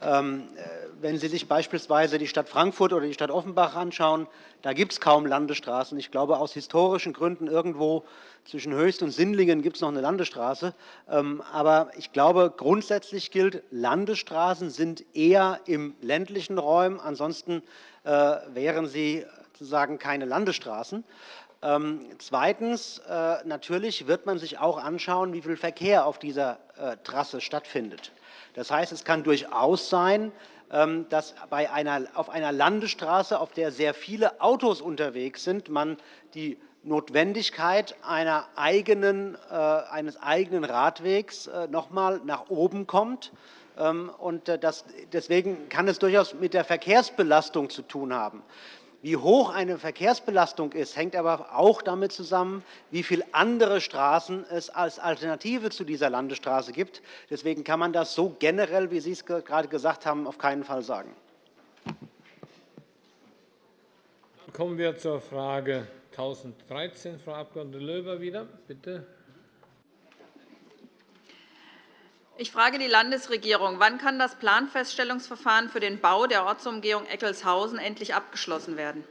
Ähm, äh, wenn Sie sich beispielsweise die Stadt Frankfurt oder die Stadt Offenbach anschauen, da gibt es kaum Landesstraßen. Ich glaube, aus historischen Gründen irgendwo zwischen Höchst und Sindlingen gibt es noch eine Landesstraße. Ähm, aber ich glaube, grundsätzlich gilt, Landesstraßen sind eher im ländlichen Raum. Ansonsten äh, wären sie sozusagen keine Landesstraßen. Ähm, zweitens. Äh, natürlich wird man sich auch anschauen, wie viel Verkehr auf dieser äh, Trasse stattfindet. Das heißt, es kann durchaus sein, ähm, dass bei einer, auf einer Landesstraße, auf der sehr viele Autos unterwegs sind, man die Notwendigkeit eigenen, eines eigenen Radwegs noch einmal nach oben kommt. Ähm, und äh, deswegen kann es durchaus mit der Verkehrsbelastung zu tun haben. Wie hoch eine Verkehrsbelastung ist, hängt aber auch damit zusammen, wie viele andere Straßen es als Alternative zu dieser Landesstraße gibt. Deswegen kann man das so generell, wie Sie es gerade gesagt haben, auf keinen Fall sagen. Kommen wir zur Frage 1013, Frau Abg. Löber wieder. Bitte. Ich frage die Landesregierung. Wann kann das Planfeststellungsverfahren für den Bau der Ortsumgehung Eckelshausen endlich abgeschlossen werden?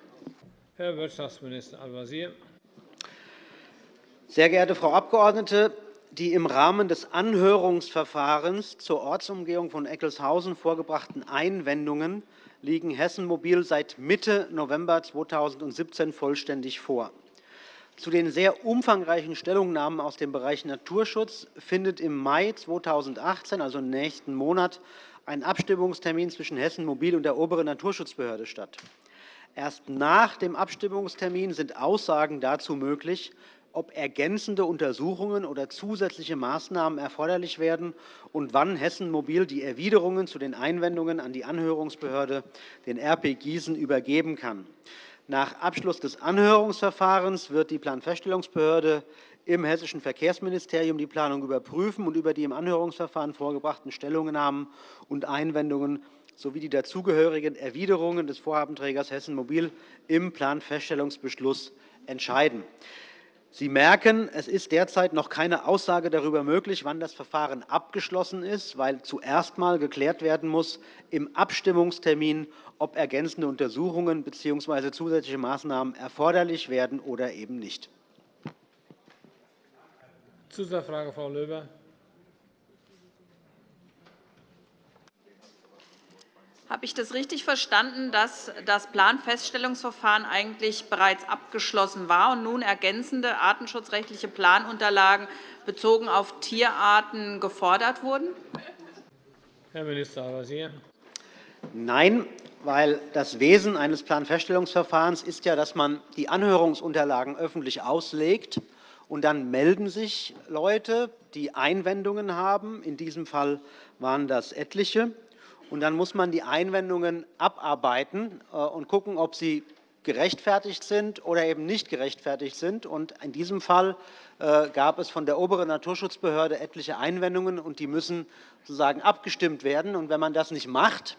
Herr Wirtschaftsminister Al-Wazir. Sehr geehrte Frau Abgeordnete, die im Rahmen des Anhörungsverfahrens zur Ortsumgehung von Eckelshausen vorgebrachten Einwendungen liegen Hessen Mobil seit Mitte November 2017 vollständig vor. Zu den sehr umfangreichen Stellungnahmen aus dem Bereich Naturschutz findet im Mai 2018, also im nächsten Monat, ein Abstimmungstermin zwischen Hessen Mobil und der oberen Naturschutzbehörde statt. Erst nach dem Abstimmungstermin sind Aussagen dazu möglich, ob ergänzende Untersuchungen oder zusätzliche Maßnahmen erforderlich werden und wann Hessen Mobil die Erwiderungen zu den Einwendungen an die Anhörungsbehörde, den RP Gießen, übergeben kann. Nach Abschluss des Anhörungsverfahrens wird die Planfeststellungsbehörde im Hessischen Verkehrsministerium die Planung überprüfen und über die im Anhörungsverfahren vorgebrachten Stellungnahmen und Einwendungen sowie die dazugehörigen Erwiderungen des Vorhabenträgers Hessen Mobil im Planfeststellungsbeschluss entscheiden. Sie merken, es ist derzeit noch keine Aussage darüber möglich, wann das Verfahren abgeschlossen ist, weil zuerst einmal geklärt werden muss im Abstimmungstermin, ob ergänzende Untersuchungen bzw. zusätzliche Maßnahmen erforderlich werden oder eben nicht. Zusatzfrage, Frau Löber. Habe ich das richtig verstanden, dass das Planfeststellungsverfahren eigentlich bereits abgeschlossen war und nun ergänzende artenschutzrechtliche Planunterlagen bezogen auf Tierarten gefordert wurden? Herr Minister Al-Wazir. Nein, weil das Wesen eines Planfeststellungsverfahrens ist ja, dass man die Anhörungsunterlagen öffentlich auslegt. Und dann melden sich Leute, die Einwendungen haben. In diesem Fall waren das etliche. Und dann muss man die Einwendungen abarbeiten äh, und schauen, ob sie gerechtfertigt sind oder eben nicht gerechtfertigt sind. Und in diesem Fall äh, gab es von der oberen Naturschutzbehörde etliche Einwendungen, und die müssen sozusagen abgestimmt werden. Und wenn man das nicht macht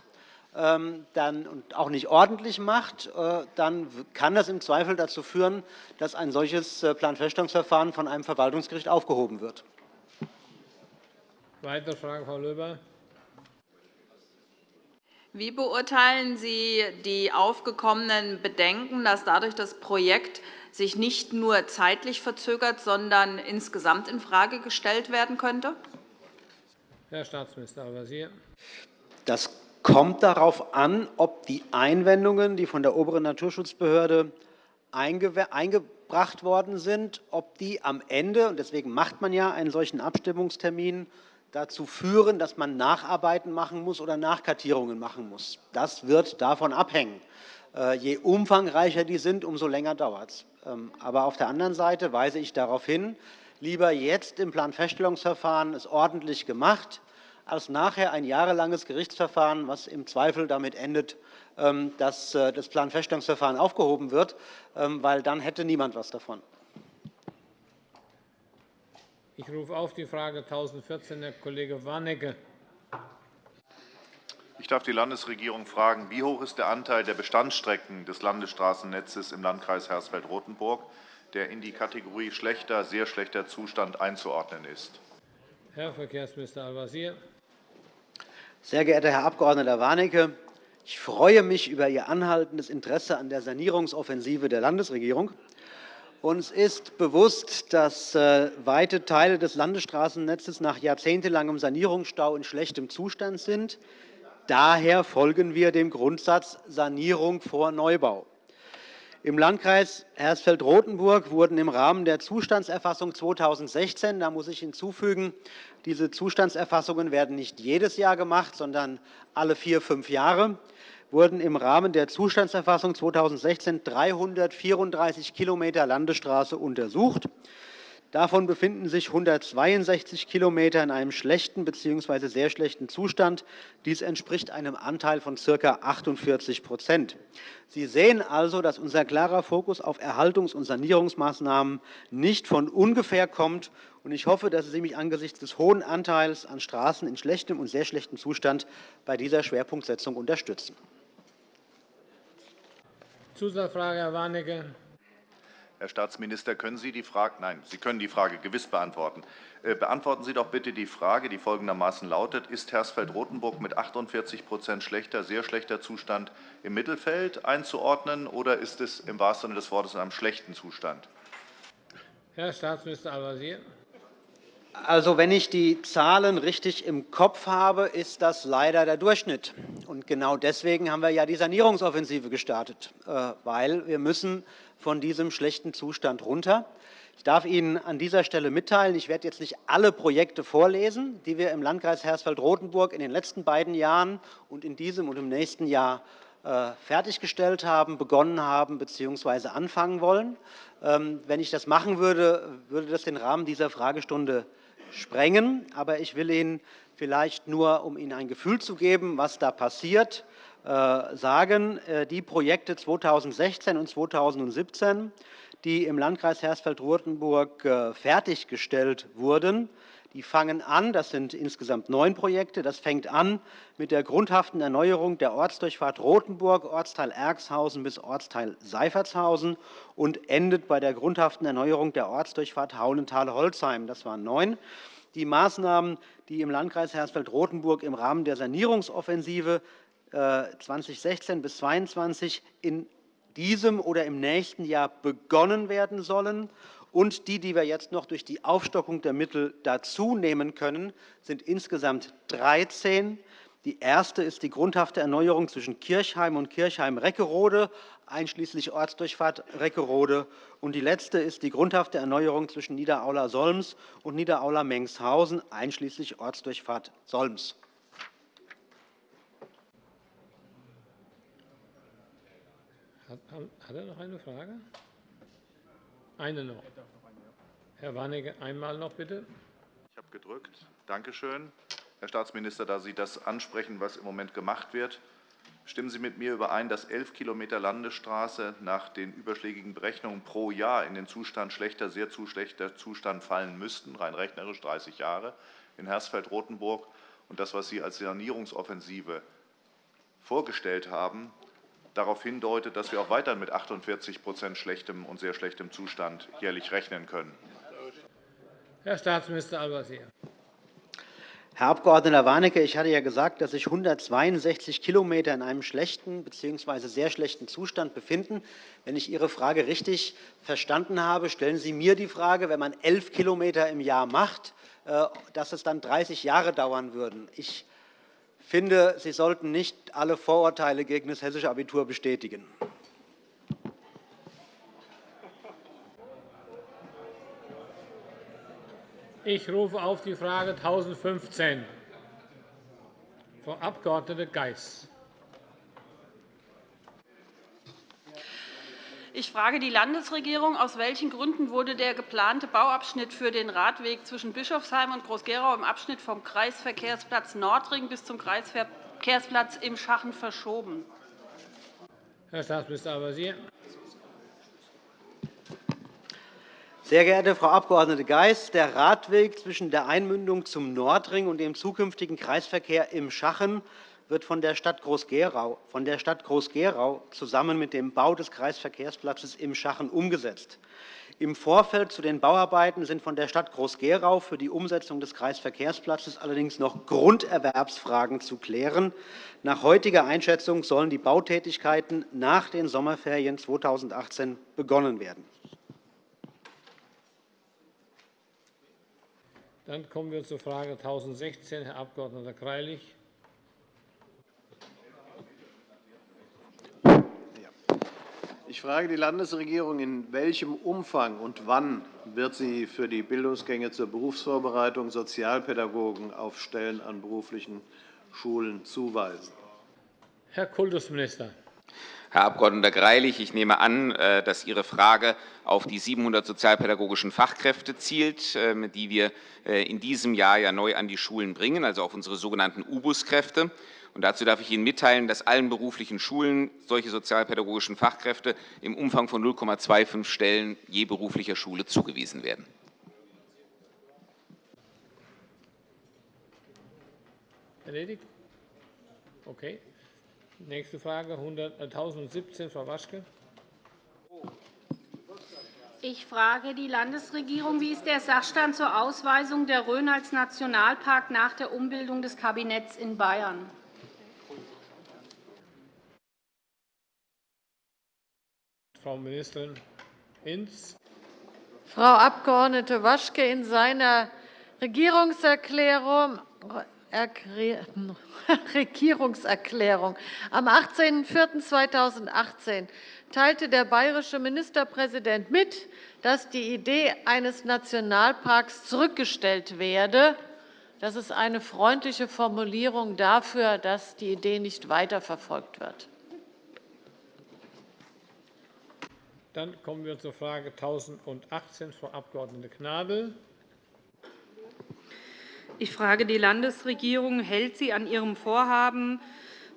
dann, und auch nicht ordentlich macht, äh, dann kann das im Zweifel dazu führen, dass ein solches Planfeststellungsverfahren von einem Verwaltungsgericht aufgehoben wird. Weitere Frage, Frau Löber. Wie beurteilen Sie die aufgekommenen Bedenken, dass dadurch das Projekt sich nicht nur zeitlich verzögert, sondern insgesamt infrage gestellt werden könnte? Herr Staatsminister Al-Wazir. Das kommt darauf an, ob die Einwendungen, die von der oberen Naturschutzbehörde eingebracht worden sind, ob die am Ende, und deswegen macht man ja einen solchen Abstimmungstermin, dazu führen, dass man Nacharbeiten machen muss oder Nachkartierungen machen muss. Das wird davon abhängen. Äh, je umfangreicher die sind, umso länger dauert es. Ähm, aber auf der anderen Seite weise ich darauf hin, lieber jetzt im Planfeststellungsverfahren es ordentlich gemacht, als nachher ein jahrelanges Gerichtsverfahren, was im Zweifel damit endet, ähm, dass äh, das Planfeststellungsverfahren aufgehoben wird, ähm, weil dann hätte niemand etwas davon. Ich rufe auf die Frage 1014, Herr Kollege Warnecke. Ich darf die Landesregierung fragen, wie hoch ist der Anteil der Bestandsstrecken des Landesstraßennetzes im Landkreis Hersfeld-Rotenburg, der in die Kategorie schlechter, sehr schlechter Zustand einzuordnen ist? Herr Verkehrsminister Al-Wazir. Sehr geehrter Herr Abg. Warnecke, ich freue mich über Ihr anhaltendes Interesse an der Sanierungsoffensive der Landesregierung. Uns ist bewusst, dass äh, weite Teile des Landesstraßennetzes nach jahrzehntelangem Sanierungsstau in schlechtem Zustand sind. Daher folgen wir dem Grundsatz Sanierung vor Neubau. Im Landkreis Hersfeld-Rotenburg wurden im Rahmen der Zustandserfassung 2016, da muss ich hinzufügen, diese Zustandserfassungen werden nicht jedes Jahr gemacht, sondern alle vier, fünf Jahre, wurden im Rahmen der Zustandserfassung 2016 334 km Landesstraße untersucht. Davon befinden sich 162 km in einem schlechten bzw. sehr schlechten Zustand. Dies entspricht einem Anteil von ca. 48% Sie sehen also, dass unser klarer Fokus auf Erhaltungs- und Sanierungsmaßnahmen nicht von ungefähr kommt. Ich hoffe, dass Sie mich angesichts des hohen Anteils an Straßen in schlechtem und sehr schlechtem Zustand bei dieser Schwerpunktsetzung unterstützen. Zusatzfrage, Herr Warnecke. Herr Staatsminister, können Sie die Frage, nein, Sie können die Frage gewiss beantworten. Äh, beantworten Sie doch bitte die Frage, die folgendermaßen lautet, ist Hersfeld-Rotenburg mit 48% schlechter, sehr schlechter Zustand im Mittelfeld einzuordnen, oder ist es im wahrsten Sinne des Wortes in einem schlechten Zustand? Herr Staatsminister Al-Wazir. Also, wenn ich die Zahlen richtig im Kopf habe, ist das leider der Durchschnitt. Und genau deswegen haben wir ja die Sanierungsoffensive gestartet, äh, weil wir müssen von diesem schlechten Zustand runter. Ich darf Ihnen an dieser Stelle mitteilen, ich werde jetzt nicht alle Projekte vorlesen, die wir im Landkreis Hersfeld-Rotenburg in den letzten beiden Jahren und in diesem und im nächsten Jahr äh, fertiggestellt haben, begonnen haben bzw. anfangen wollen. Ähm, wenn ich das machen würde, würde das den Rahmen dieser Fragestunde sprengen. Aber ich will Ihnen vielleicht nur, um Ihnen ein Gefühl zu geben, was da passiert, äh, sagen, äh, die Projekte 2016 und 2017, die im Landkreis Hersfeld-Rotenburg äh, fertiggestellt wurden, Die fangen an, das sind insgesamt neun Projekte, das fängt an mit der grundhaften Erneuerung der Ortsdurchfahrt Rothenburg, Ortsteil Erxhausen bis Ortsteil Seifertshausen und endet bei der grundhaften Erneuerung der Ortsdurchfahrt Hauenthal-Holzheim. Das waren neun. Die Maßnahmen, die im Landkreis Hersfeld-Rotenburg im Rahmen der Sanierungsoffensive 2016 äh, bis 2022 in diesem oder im nächsten Jahr begonnen werden sollen und die, die wir jetzt noch durch die Aufstockung der Mittel dazunehmen können, sind insgesamt 13. Die erste ist die grundhafte Erneuerung zwischen Kirchheim und Kirchheim-Reckerode, einschließlich Ortsdurchfahrt Reckerode. Und die letzte ist die grundhafte Erneuerung zwischen Niederaula-Solms und Niederaula-Mengshausen, einschließlich Ortsdurchfahrt Solms. Hat, hat er noch eine Frage? Eine noch. Herr Warnecke, einmal noch bitte. Ich habe gedrückt. Danke schön. Herr Staatsminister, da Sie das ansprechen, was im Moment gemacht wird, stimmen Sie mit mir überein, dass elf Kilometer Landesstraße nach den überschlägigen Berechnungen pro Jahr in den Zustand schlechter, sehr zu schlechter Zustand fallen müssten, rein rechnerisch 30 Jahre, in Hersfeld-Rotenburg. Und das, was Sie als Sanierungsoffensive vorgestellt haben, darauf hindeutet, dass wir auch weiterhin mit 48% schlechtem und sehr schlechtem Zustand jährlich rechnen können. Herr Staatsminister Al-Wazir. Herr Abg. Warnecke, ich hatte ja gesagt, dass sich 162 Kilometer in einem schlechten bzw. sehr schlechten Zustand befinden. Wenn ich Ihre Frage richtig verstanden habe, stellen Sie mir die Frage, wenn man 11 Kilometer im Jahr macht, äh, dass es dann 30 Jahre dauern würden. Ich finde, Sie sollten nicht alle Vorurteile gegen das hessische Abitur bestätigen. Ich rufe auf die Frage 1015. Frau Abg. Geis. Ich frage die Landesregierung, aus welchen Gründen wurde der geplante Bauabschnitt für den Radweg zwischen Bischofsheim und Groß-Gerau im Abschnitt vom Kreisverkehrsplatz Nordring bis zum Kreisverkehrsplatz im Schachen verschoben? Herr Staatsminister Al-Wazir. Sehr geehrte Frau Abg. Geis, der Radweg zwischen der Einmündung zum Nordring und dem zukünftigen Kreisverkehr im Schachen wird von der Stadt Groß-Gerau zusammen mit dem Bau des Kreisverkehrsplatzes im Schachen umgesetzt. Im Vorfeld zu den Bauarbeiten sind von der Stadt Groß-Gerau für die Umsetzung des Kreisverkehrsplatzes allerdings noch Grunderwerbsfragen zu klären. Nach heutiger Einschätzung sollen die Bautätigkeiten nach den Sommerferien 2018 begonnen werden. Dann kommen wir zur Frage 1016, Herr Abg. Greilich. Ich frage die Landesregierung, in welchem Umfang und wann wird sie für die Bildungsgänge zur Berufsvorbereitung Sozialpädagogen auf Stellen an beruflichen Schulen zuweisen? Herr Kultusminister. Herr Abg. Greilich, ich nehme an, äh, dass Ihre Frage auf die 700 sozialpädagogischen Fachkräfte zielt, ähm, die wir äh, in diesem Jahr ja neu an die Schulen bringen, also auf unsere sogenannten U-Bus-Kräfte. Und dazu darf ich Ihnen mitteilen, dass allen beruflichen Schulen solche sozialpädagogischen Fachkräfte im Umfang von 0,25 Stellen je beruflicher Schule zugewiesen werden. Erledigt? Okay. Nächste Frage, 1017, Frau Waschke. Ich frage die Landesregierung, wie ist der Sachstand zur Ausweisung der Rhön als Nationalpark nach der Umbildung des Kabinetts in Bayern? Frau Ministerin Hinz. Frau Abg. Waschke, in seiner Regierungserklärung (laughs) Regierungserklärung am 18.04.2018 teilte der bayerische Ministerpräsident mit, dass die Idee eines Nationalparks zurückgestellt werde. Das ist eine freundliche Formulierung dafür, dass die Idee nicht weiterverfolgt wird. Dann kommen wir zur Frage 1018, Frau Abg. Gnadl. Ich frage die Landesregierung, hält sie an ihrem Vorhaben,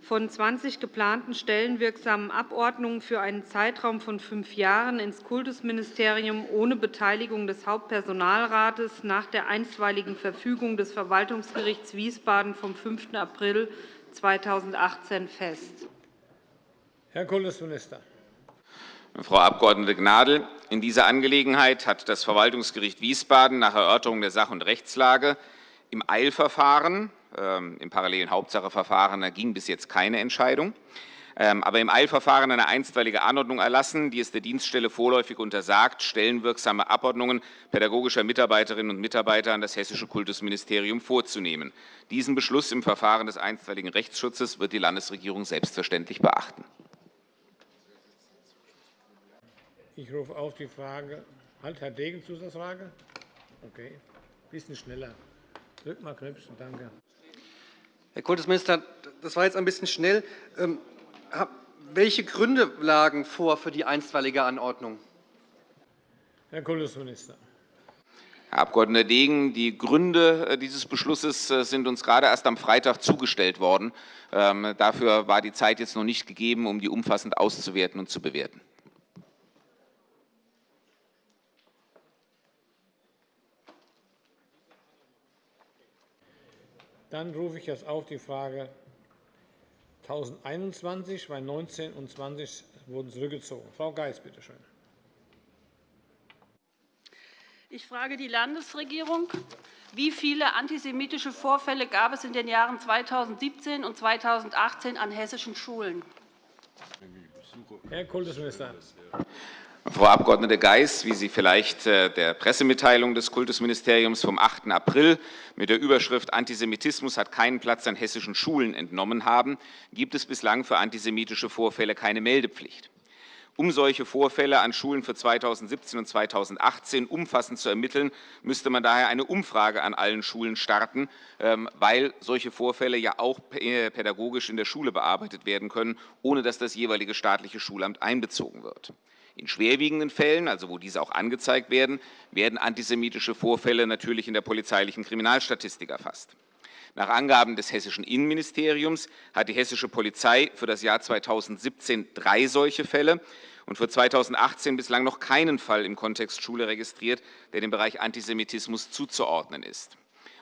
von 20 geplanten stellenwirksamen Abordnungen für einen Zeitraum von fünf Jahren ins Kultusministerium ohne Beteiligung des Hauptpersonalrates nach der einstweiligen Verfügung des Verwaltungsgerichts Wiesbaden vom 5. April 2018 fest. Herr Kultusminister. Frau Abg. Gnadl, in dieser Angelegenheit hat das Verwaltungsgericht Wiesbaden nach Erörterung der Sach- und Rechtslage im Eilverfahren, ähm, im parallelen Hauptsacheverfahren ging bis jetzt keine Entscheidung, ähm, aber im Eilverfahren eine einstweilige Anordnung erlassen, die es der Dienststelle vorläufig untersagt, stellenwirksame Abordnungen pädagogischer Mitarbeiterinnen und Mitarbeiter an das Hessische Kultusministerium vorzunehmen. Diesen Beschluss im Verfahren des einstweiligen Rechtsschutzes wird die Landesregierung selbstverständlich beachten. Ich rufe auf die Frage. Halt, Herr Degen, Zusatzfrage? Okay. Ein bisschen schneller. Drück mal Knöpfchen. Danke. Herr Kultusminister, das war jetzt ein bisschen schnell. Ähm, welche Gründe lagen vor für die einstweilige Anordnung? Herr Kultusminister. Herr Abg. Degen, die Gründe äh, dieses Beschlusses äh, sind uns gerade erst am Freitag zugestellt worden. Ähm, dafür war die Zeit jetzt noch nicht gegeben, um die umfassend auszuwerten und zu bewerten. Dann rufe ich jetzt auf die Frage 1021, weil 19 und 20 wurden zurückgezogen. Frau Geis, bitte schön. Ich frage die Landesregierung. Wie viele antisemitische Vorfälle gab es in den Jahren 2017 und 2018 an hessischen Schulen? Herr Kultusminister. Frau Abg. Geis, wie Sie vielleicht äh, der Pressemitteilung des Kultusministeriums vom 8. April mit der Überschrift Antisemitismus hat keinen Platz an hessischen Schulen entnommen haben, gibt es bislang für antisemitische Vorfälle keine Meldepflicht. Um solche Vorfälle an Schulen für 2017 und 2018 umfassend zu ermitteln, müsste man daher eine Umfrage an allen Schulen starten, ähm, weil solche Vorfälle ja auch äh, pädagogisch in der Schule bearbeitet werden können, ohne dass das jeweilige staatliche Schulamt einbezogen wird. In schwerwiegenden Fällen, also wo diese auch angezeigt werden, werden antisemitische Vorfälle natürlich in der polizeilichen Kriminalstatistik erfasst. Nach Angaben des hessischen Innenministeriums hat die hessische Polizei für das Jahr 2017 drei solche Fälle und für 2018 bislang noch keinen Fall im Kontext Schule registriert, der dem Bereich Antisemitismus zuzuordnen ist.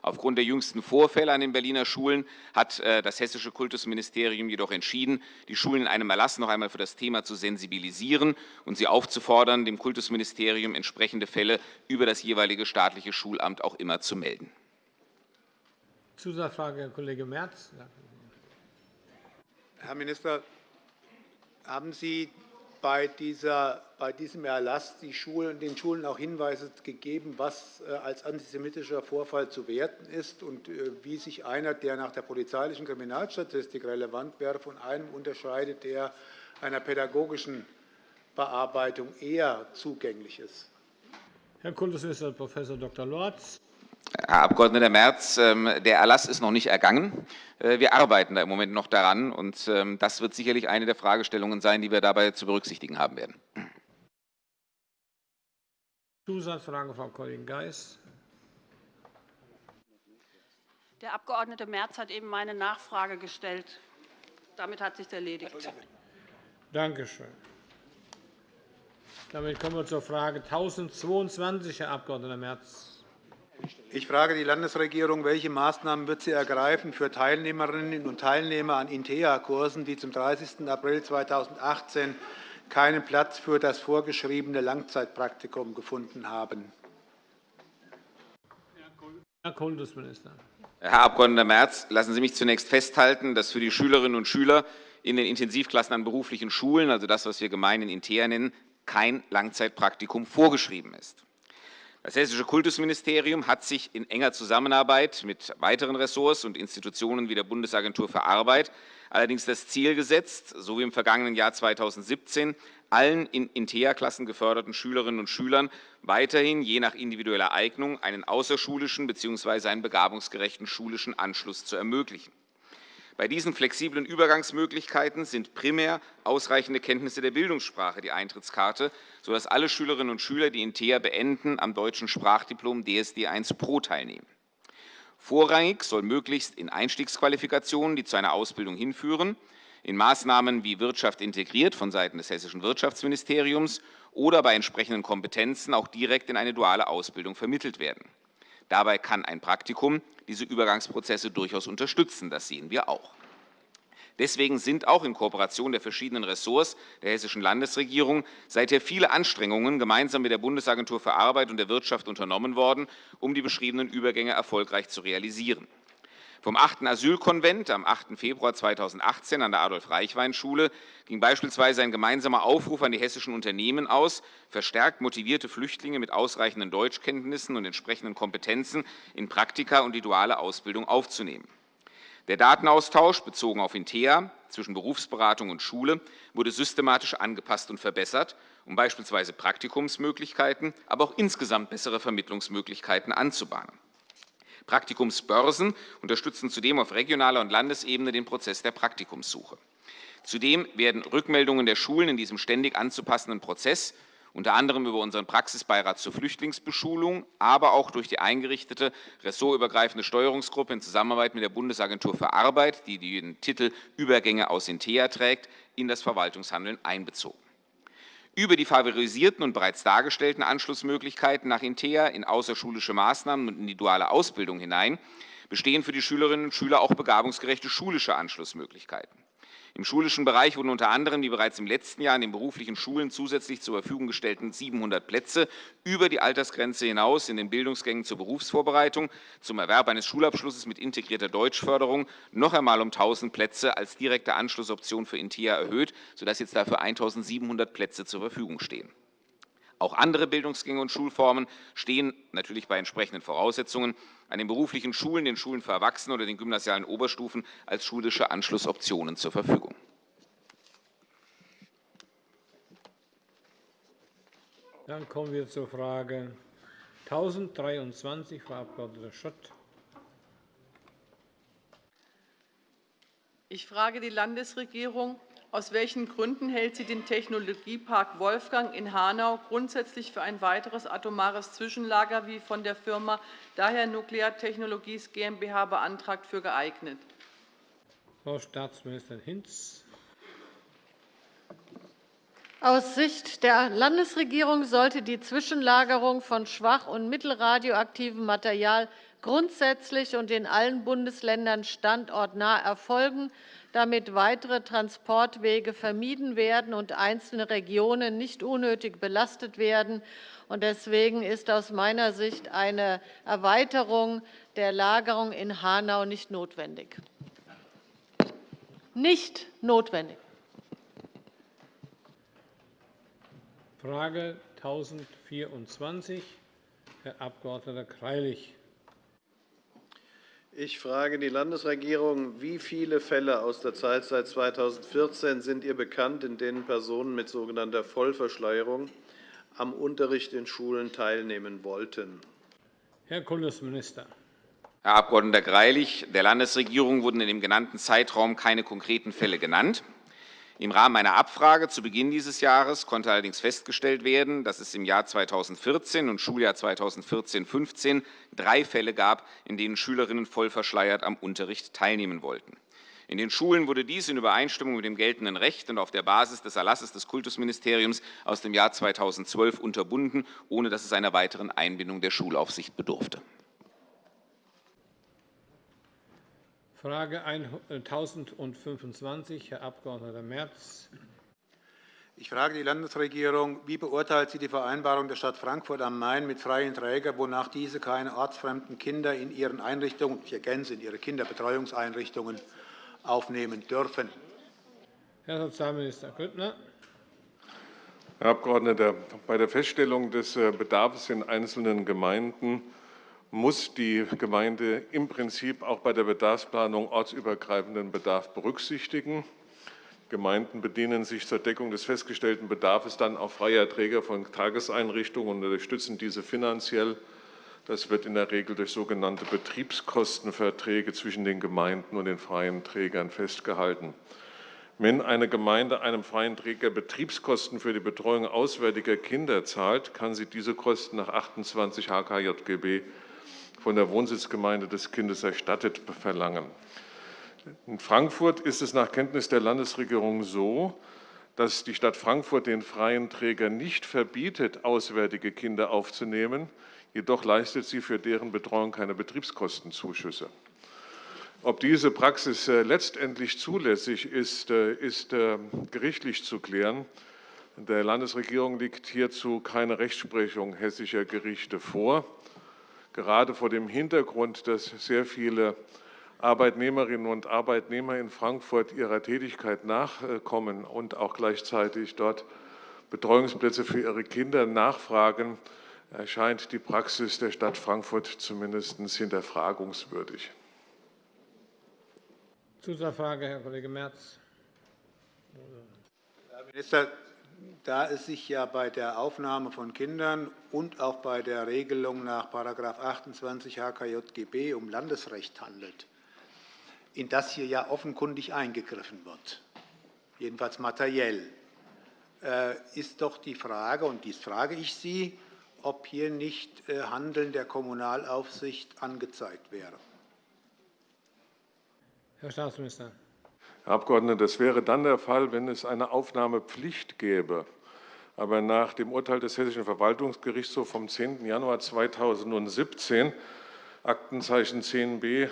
Aufgrund der jüngsten Vorfälle an den Berliner Schulen hat äh, das Hessische Kultusministerium jedoch entschieden, die Schulen in einem Erlass noch einmal für das Thema zu sensibilisieren und sie aufzufordern, dem Kultusministerium entsprechende Fälle über das jeweilige staatliche Schulamt auch immer zu melden. Zusatzfrage, Herr Kollege Merz. Herr Minister, haben Sie bei, dieser, bei diesem Erlass die Schulen, den Schulen auch Hinweise gegeben, was äh, als antisemitischer Vorfall zu werten ist und äh, wie sich einer, der nach der polizeilichen Kriminalstatistik relevant wäre, von einem unterscheidet, der einer pädagogischen Bearbeitung eher zugänglich ist? Herr Kultusminister Prof. Dr. Lorz. Herr Abg. Merz, ähm, der Erlass ist noch nicht ergangen. Äh, wir arbeiten da im Moment noch daran, und ähm, das wird sicherlich eine der Fragestellungen sein, die wir dabei zu berücksichtigen haben werden. Zusatzfrage, Frau Kollegin Geis. Der Abg. Merz hat eben meine Nachfrage gestellt. Damit hat sich erledigt. Danke schön. Damit kommen wir zur Frage 1022, Herr Abg. Merz. Ich frage die Landesregierung, welche Maßnahmen wird sie ergreifen für Teilnehmerinnen und Teilnehmer an INTEA-Kursen, die zum 30. April 2018 keinen Platz für das vorgeschriebene Langzeitpraktikum gefunden haben? Herr Kultusminister. Herr Abg. Merz, lassen Sie mich zunächst festhalten, dass für die Schülerinnen und Schüler in den Intensivklassen an beruflichen Schulen, also das, was wir gemein INTEA nennen, kein Langzeitpraktikum vorgeschrieben ist. Das Hessische Kultusministerium hat sich in enger Zusammenarbeit mit weiteren Ressorts und Institutionen wie der Bundesagentur für Arbeit allerdings das Ziel gesetzt, so wie im vergangenen Jahr 2017, allen in INTEA-Klassen geförderten Schülerinnen und Schülern weiterhin je nach individueller Eignung einen außerschulischen bzw. einen begabungsgerechten schulischen Anschluss zu ermöglichen. Bei diesen flexiblen Übergangsmöglichkeiten sind primär ausreichende Kenntnisse der Bildungssprache die Eintrittskarte, sodass alle Schülerinnen und Schüler, die in TEA beenden, am deutschen Sprachdiplom DSD 1 Pro teilnehmen. Vorrangig soll möglichst in Einstiegsqualifikationen, die zu einer Ausbildung hinführen, in Maßnahmen wie Wirtschaft integriert von Seiten des Hessischen Wirtschaftsministeriums oder bei entsprechenden Kompetenzen auch direkt in eine duale Ausbildung vermittelt werden. Dabei kann ein Praktikum diese Übergangsprozesse durchaus unterstützen. Das sehen wir auch. Deswegen sind auch in Kooperation der verschiedenen Ressorts der Hessischen Landesregierung seither viele Anstrengungen gemeinsam mit der Bundesagentur für Arbeit und der Wirtschaft unternommen worden, um die beschriebenen Übergänge erfolgreich zu realisieren. Vom 8. Asylkonvent am 8. Februar 2018 an der Adolf-Reichwein-Schule ging beispielsweise ein gemeinsamer Aufruf an die hessischen Unternehmen aus, verstärkt motivierte Flüchtlinge mit ausreichenden Deutschkenntnissen und entsprechenden Kompetenzen in Praktika und die duale Ausbildung aufzunehmen. Der Datenaustausch bezogen auf Intea zwischen Berufsberatung und Schule wurde systematisch angepasst und verbessert, um beispielsweise Praktikumsmöglichkeiten, aber auch insgesamt bessere Vermittlungsmöglichkeiten anzubahnen. Praktikumsbörsen unterstützen zudem auf regionaler und Landesebene den Prozess der Praktikumssuche. Zudem werden Rückmeldungen der Schulen in diesem ständig anzupassenden Prozess unter anderem über unseren Praxisbeirat zur Flüchtlingsbeschulung, aber auch durch die eingerichtete ressortübergreifende Steuerungsgruppe in Zusammenarbeit mit der Bundesagentur für Arbeit, die den Titel Übergänge aus Intea trägt, in das Verwaltungshandeln einbezogen. Über die favorisierten und bereits dargestellten Anschlussmöglichkeiten nach Intea in außerschulische Maßnahmen und in die duale Ausbildung hinein bestehen für die Schülerinnen und Schüler auch begabungsgerechte schulische Anschlussmöglichkeiten. Im schulischen Bereich wurden unter anderem die bereits im letzten Jahr in den beruflichen Schulen zusätzlich zur Verfügung gestellten 700 Plätze über die Altersgrenze hinaus in den Bildungsgängen zur Berufsvorbereitung zum Erwerb eines Schulabschlusses mit integrierter Deutschförderung noch einmal um 1.000 Plätze als direkte Anschlussoption für INTIA erhöht, sodass jetzt dafür 1.700 Plätze zur Verfügung stehen. Auch andere Bildungsgänge und Schulformen stehen natürlich bei entsprechenden Voraussetzungen an den beruflichen Schulen, den Schulen für Erwachsene oder den gymnasialen Oberstufen als schulische Anschlussoptionen zur Verfügung. Dann kommen wir zur Frage 1023, Frau Abg. Schott. Ich frage die Landesregierung, aus welchen Gründen hält sie den Technologiepark Wolfgang in Hanau grundsätzlich für ein weiteres atomares Zwischenlager wie von der Firma Daher Nuclear Technologies GmbH beantragt für geeignet? Frau Staatsministerin Hinz. Aus Sicht der Landesregierung sollte die Zwischenlagerung von schwach- und mittelradioaktivem Material grundsätzlich und in allen Bundesländern standortnah erfolgen damit weitere Transportwege vermieden werden und einzelne Regionen nicht unnötig belastet werden. Deswegen ist aus meiner Sicht eine Erweiterung der Lagerung in Hanau nicht notwendig. Nicht notwendig. Frage 1024, Herr Abg. Greilich. Ich frage die Landesregierung. Wie viele Fälle aus der Zeit seit 2014 sind ihr bekannt, in denen Personen mit sogenannter Vollverschleierung am Unterricht in Schulen teilnehmen wollten? Herr Kultusminister. Herr Abg. Greilich, der Landesregierung wurden in dem genannten Zeitraum keine konkreten Fälle genannt. Im Rahmen einer Abfrage zu Beginn dieses Jahres konnte allerdings festgestellt werden, dass es im Jahr 2014 und Schuljahr 2014-15 drei Fälle gab, in denen Schülerinnen voll verschleiert am Unterricht teilnehmen wollten. In den Schulen wurde dies in Übereinstimmung mit dem geltenden Recht und auf der Basis des Erlasses des Kultusministeriums aus dem Jahr 2012 unterbunden, ohne dass es einer weiteren Einbindung der Schulaufsicht bedurfte. Frage 1025, Herr Abg. Merz. Ich frage die Landesregierung, wie beurteilt sie die Vereinbarung der Stadt Frankfurt am Main mit freien Trägern, wonach diese keine ortsfremden Kinder in ihren Einrichtungen, ich ergänze, in ihre Kinderbetreuungseinrichtungen aufnehmen dürfen? Herr Sozialminister Grüttner. Herr Abgeordneter, bei der Feststellung des äh, Bedarfs in einzelnen Gemeinden muss die Gemeinde im Prinzip auch bei der Bedarfsplanung ortsübergreifenden Bedarf berücksichtigen. Gemeinden bedienen sich zur Deckung des festgestellten Bedarfs dann auch freier Träger von Tageseinrichtungen und unterstützen diese finanziell. Das wird in der Regel durch sogenannte Betriebskostenverträge zwischen den Gemeinden und den freien Trägern festgehalten. Wenn eine Gemeinde einem freien Träger Betriebskosten für die Betreuung auswärtiger Kinder zahlt, kann sie diese Kosten nach 28 HKJGB von der Wohnsitzgemeinde des Kindes erstattet verlangen. In Frankfurt ist es nach Kenntnis der Landesregierung so, dass die Stadt Frankfurt den freien Trägern nicht verbietet, auswärtige Kinder aufzunehmen, jedoch leistet sie für deren Betreuung keine Betriebskostenzuschüsse. Ob diese Praxis äh, letztendlich zulässig ist, äh, ist äh, gerichtlich zu klären. Der Landesregierung liegt hierzu keine Rechtsprechung hessischer Gerichte vor. Gerade vor dem Hintergrund, dass sehr viele Arbeitnehmerinnen und Arbeitnehmer in Frankfurt ihrer Tätigkeit nachkommen und auch gleichzeitig dort Betreuungsplätze für ihre Kinder nachfragen, erscheint die Praxis der Stadt Frankfurt zumindest hinterfragungswürdig. Zusatzfrage, Herr Kollege Merz. Herr Minister, da es sich ja bei der Aufnahme von Kindern und auch bei der Regelung nach § 28 HKJGB um Landesrecht handelt, in das hier ja offenkundig eingegriffen wird, jedenfalls materiell, äh, ist doch die Frage, und dies frage ich Sie, ob hier nicht äh, Handeln der Kommunalaufsicht angezeigt wäre. Herr Staatsminister. Herr Abgeordneter, das wäre dann der Fall, wenn es eine Aufnahmepflicht gäbe. Aber nach dem Urteil des Hessischen Verwaltungsgerichtshofs vom 10. Januar 2017, Aktenzeichen 10b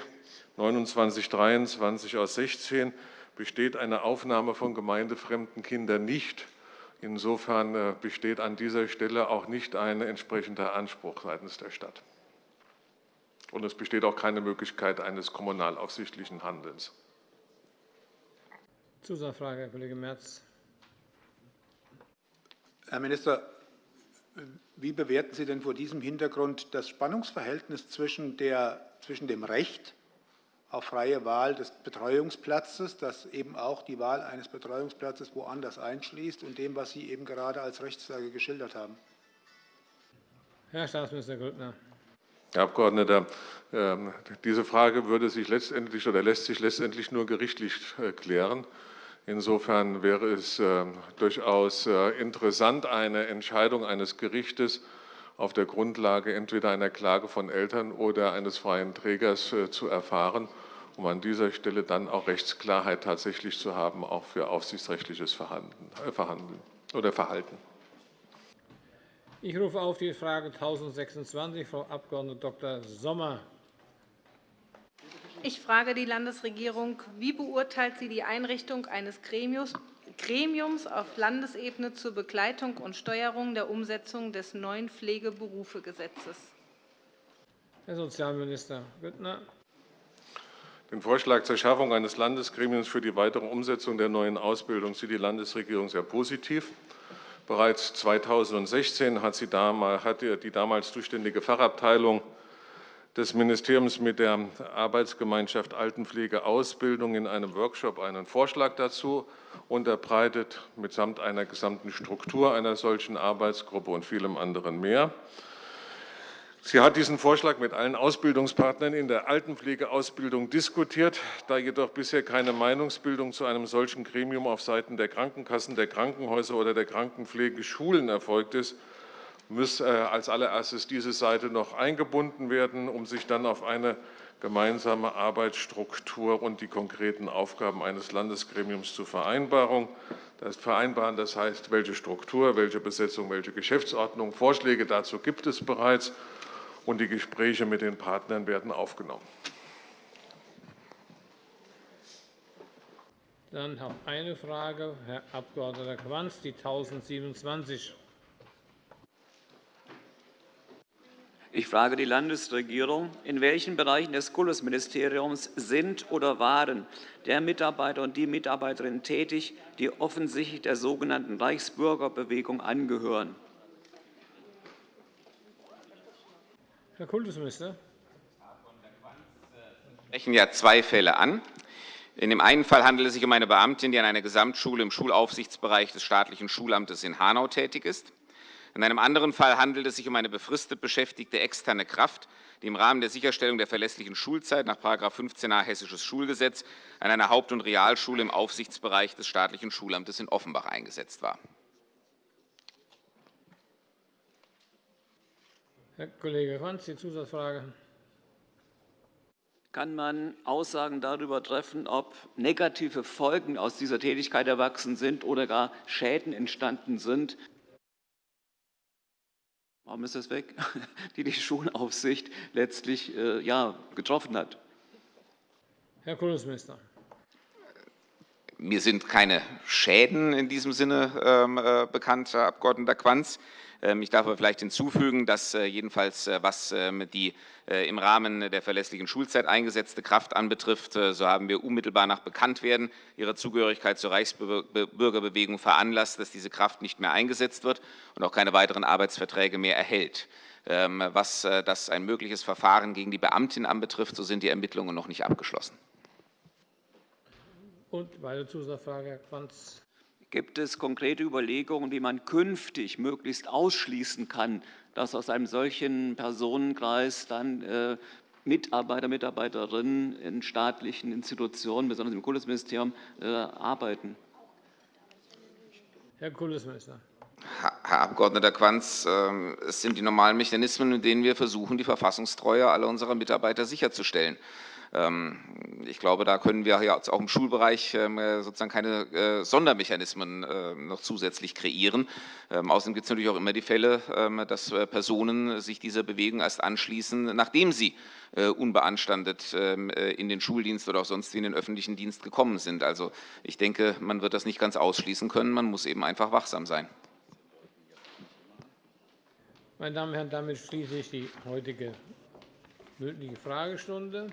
2923 aus 16, besteht eine Aufnahme von gemeindefremden Kindern nicht. Insofern äh, besteht an dieser Stelle auch nicht ein entsprechender Anspruch seitens der Stadt. Und es besteht auch keine Möglichkeit eines kommunalaufsichtlichen Handelns. Zusatzfrage, Herr Kollege Merz. Herr Minister, wie bewerten Sie denn vor diesem Hintergrund das Spannungsverhältnis zwischen, der, zwischen dem Recht auf freie Wahl des Betreuungsplatzes, das eben auch die Wahl eines Betreuungsplatzes woanders einschließt, und dem, was Sie eben gerade als Rechtslage geschildert haben? Herr Staatsminister Grüttner. Herr Abgeordneter, ähm, diese Frage würde sich letztendlich oder lässt sich letztendlich nur gerichtlich äh, klären. Insofern wäre es ähm, durchaus äh, interessant, eine Entscheidung eines Gerichtes auf der Grundlage entweder einer Klage von Eltern oder eines freien Trägers äh, zu erfahren, um an dieser Stelle dann auch Rechtsklarheit tatsächlich zu haben, auch für aufsichtsrechtliches Verhandeln oder Verhalten. Ich rufe auf die Frage 1026, Frau Abg. Dr. Sommer. Ich frage die Landesregierung, wie beurteilt sie die Einrichtung eines Gremiums auf Landesebene zur Begleitung und Steuerung der Umsetzung des neuen Pflegeberufegesetzes? Herr Sozialminister Grüttner. Den Vorschlag zur Schaffung eines Landesgremiums für die weitere Umsetzung der neuen Ausbildung sieht die Landesregierung sehr positiv. Bereits 2016 hat, sie damals, hat die damals zuständige Fachabteilung des Ministeriums mit der Arbeitsgemeinschaft Altenpflege Ausbildung in einem Workshop einen Vorschlag dazu unterbreitet, mitsamt einer gesamten Struktur einer solchen Arbeitsgruppe und vielem anderen mehr. Sie hat diesen Vorschlag mit allen Ausbildungspartnern in der Altenpflegeausbildung diskutiert. Da jedoch bisher keine Meinungsbildung zu einem solchen Gremium auf Seiten der Krankenkassen, der Krankenhäuser oder der Krankenpflegeschulen erfolgt ist, muss äh, als allererstes diese Seite noch eingebunden werden, um sich dann auf eine gemeinsame Arbeitsstruktur und die konkreten Aufgaben eines Landesgremiums zu vereinbaren. Das vereinbaren, das heißt, welche Struktur, welche Besetzung, welche Geschäftsordnung, Vorschläge dazu gibt es bereits und die Gespräche mit den Partnern werden aufgenommen. Dann noch eine Frage, Herr Abg. Quanz, die 1027. Ich frage die Landesregierung, in welchen Bereichen des Kultusministeriums sind oder waren der Mitarbeiter und die Mitarbeiterinnen tätig, die offensichtlich der sogenannten Reichsbürgerbewegung angehören? Herr Kultusminister. Wir sprechen ja zwei Fälle an. In dem einen Fall handelt es sich um eine Beamtin, die an einer Gesamtschule im Schulaufsichtsbereich des staatlichen Schulamtes in Hanau tätig ist. In einem anderen Fall handelt es sich um eine befristet beschäftigte externe Kraft, die im Rahmen der Sicherstellung der verlässlichen Schulzeit nach § 15a Hessisches Schulgesetz an einer Haupt- und Realschule im Aufsichtsbereich des staatlichen Schulamtes in Offenbach eingesetzt war. Herr Kollege Franz, die Zusatzfrage. kann man Aussagen darüber treffen, ob negative Folgen aus dieser Tätigkeit erwachsen sind oder gar Schäden entstanden sind, warum ist das weg, (laughs) die die Schulaufsicht letztlich äh, ja, getroffen hat. Herr Kultusminister. Mir sind keine Schäden in diesem Sinne ähm, äh, bekannt, Herr Abg. Quanz. Ähm, ich darf aber vielleicht hinzufügen, dass äh, jedenfalls, äh, was ähm, die äh, im Rahmen der verlässlichen Schulzeit eingesetzte Kraft anbetrifft, so haben wir unmittelbar nach Bekanntwerden ihrer Zugehörigkeit zur Reichsbürgerbewegung veranlasst, dass diese Kraft nicht mehr eingesetzt wird und auch keine weiteren Arbeitsverträge mehr erhält. Ähm, was das ein mögliches Verfahren gegen die Beamtin anbetrifft, so sind die Ermittlungen noch nicht abgeschlossen. Und weitere Zusatzfrage, Herr Quanz. Gibt es konkrete Überlegungen, wie man künftig möglichst ausschließen kann, dass aus einem solchen Personenkreis dann äh, Mitarbeiter, Mitarbeiterinnen in staatlichen Institutionen, besonders im Kultusministerium, äh, arbeiten? Herr Kultusminister. Herr Abg. Quanz, ähm, es sind die normalen Mechanismen, mit denen wir versuchen, die Verfassungstreue aller unserer Mitarbeiter sicherzustellen. Ähm, ich glaube, da können wir ja auch im Schulbereich ähm, sozusagen keine äh, Sondermechanismen äh, noch zusätzlich kreieren. Ähm, außerdem gibt es natürlich auch immer die Fälle, dass äh, Personen sich dieser Bewegung erst anschließen, nachdem sie unbeanstandet in den Schuldienst oder auch sonst in den öffentlichen Dienst gekommen sind. Also ich denke, man wird das nicht ganz ausschließen können. Man muss eben einfach wachsam sein. Meine Damen und Herren, damit schließe ich die heutige mündliche Fragestunde.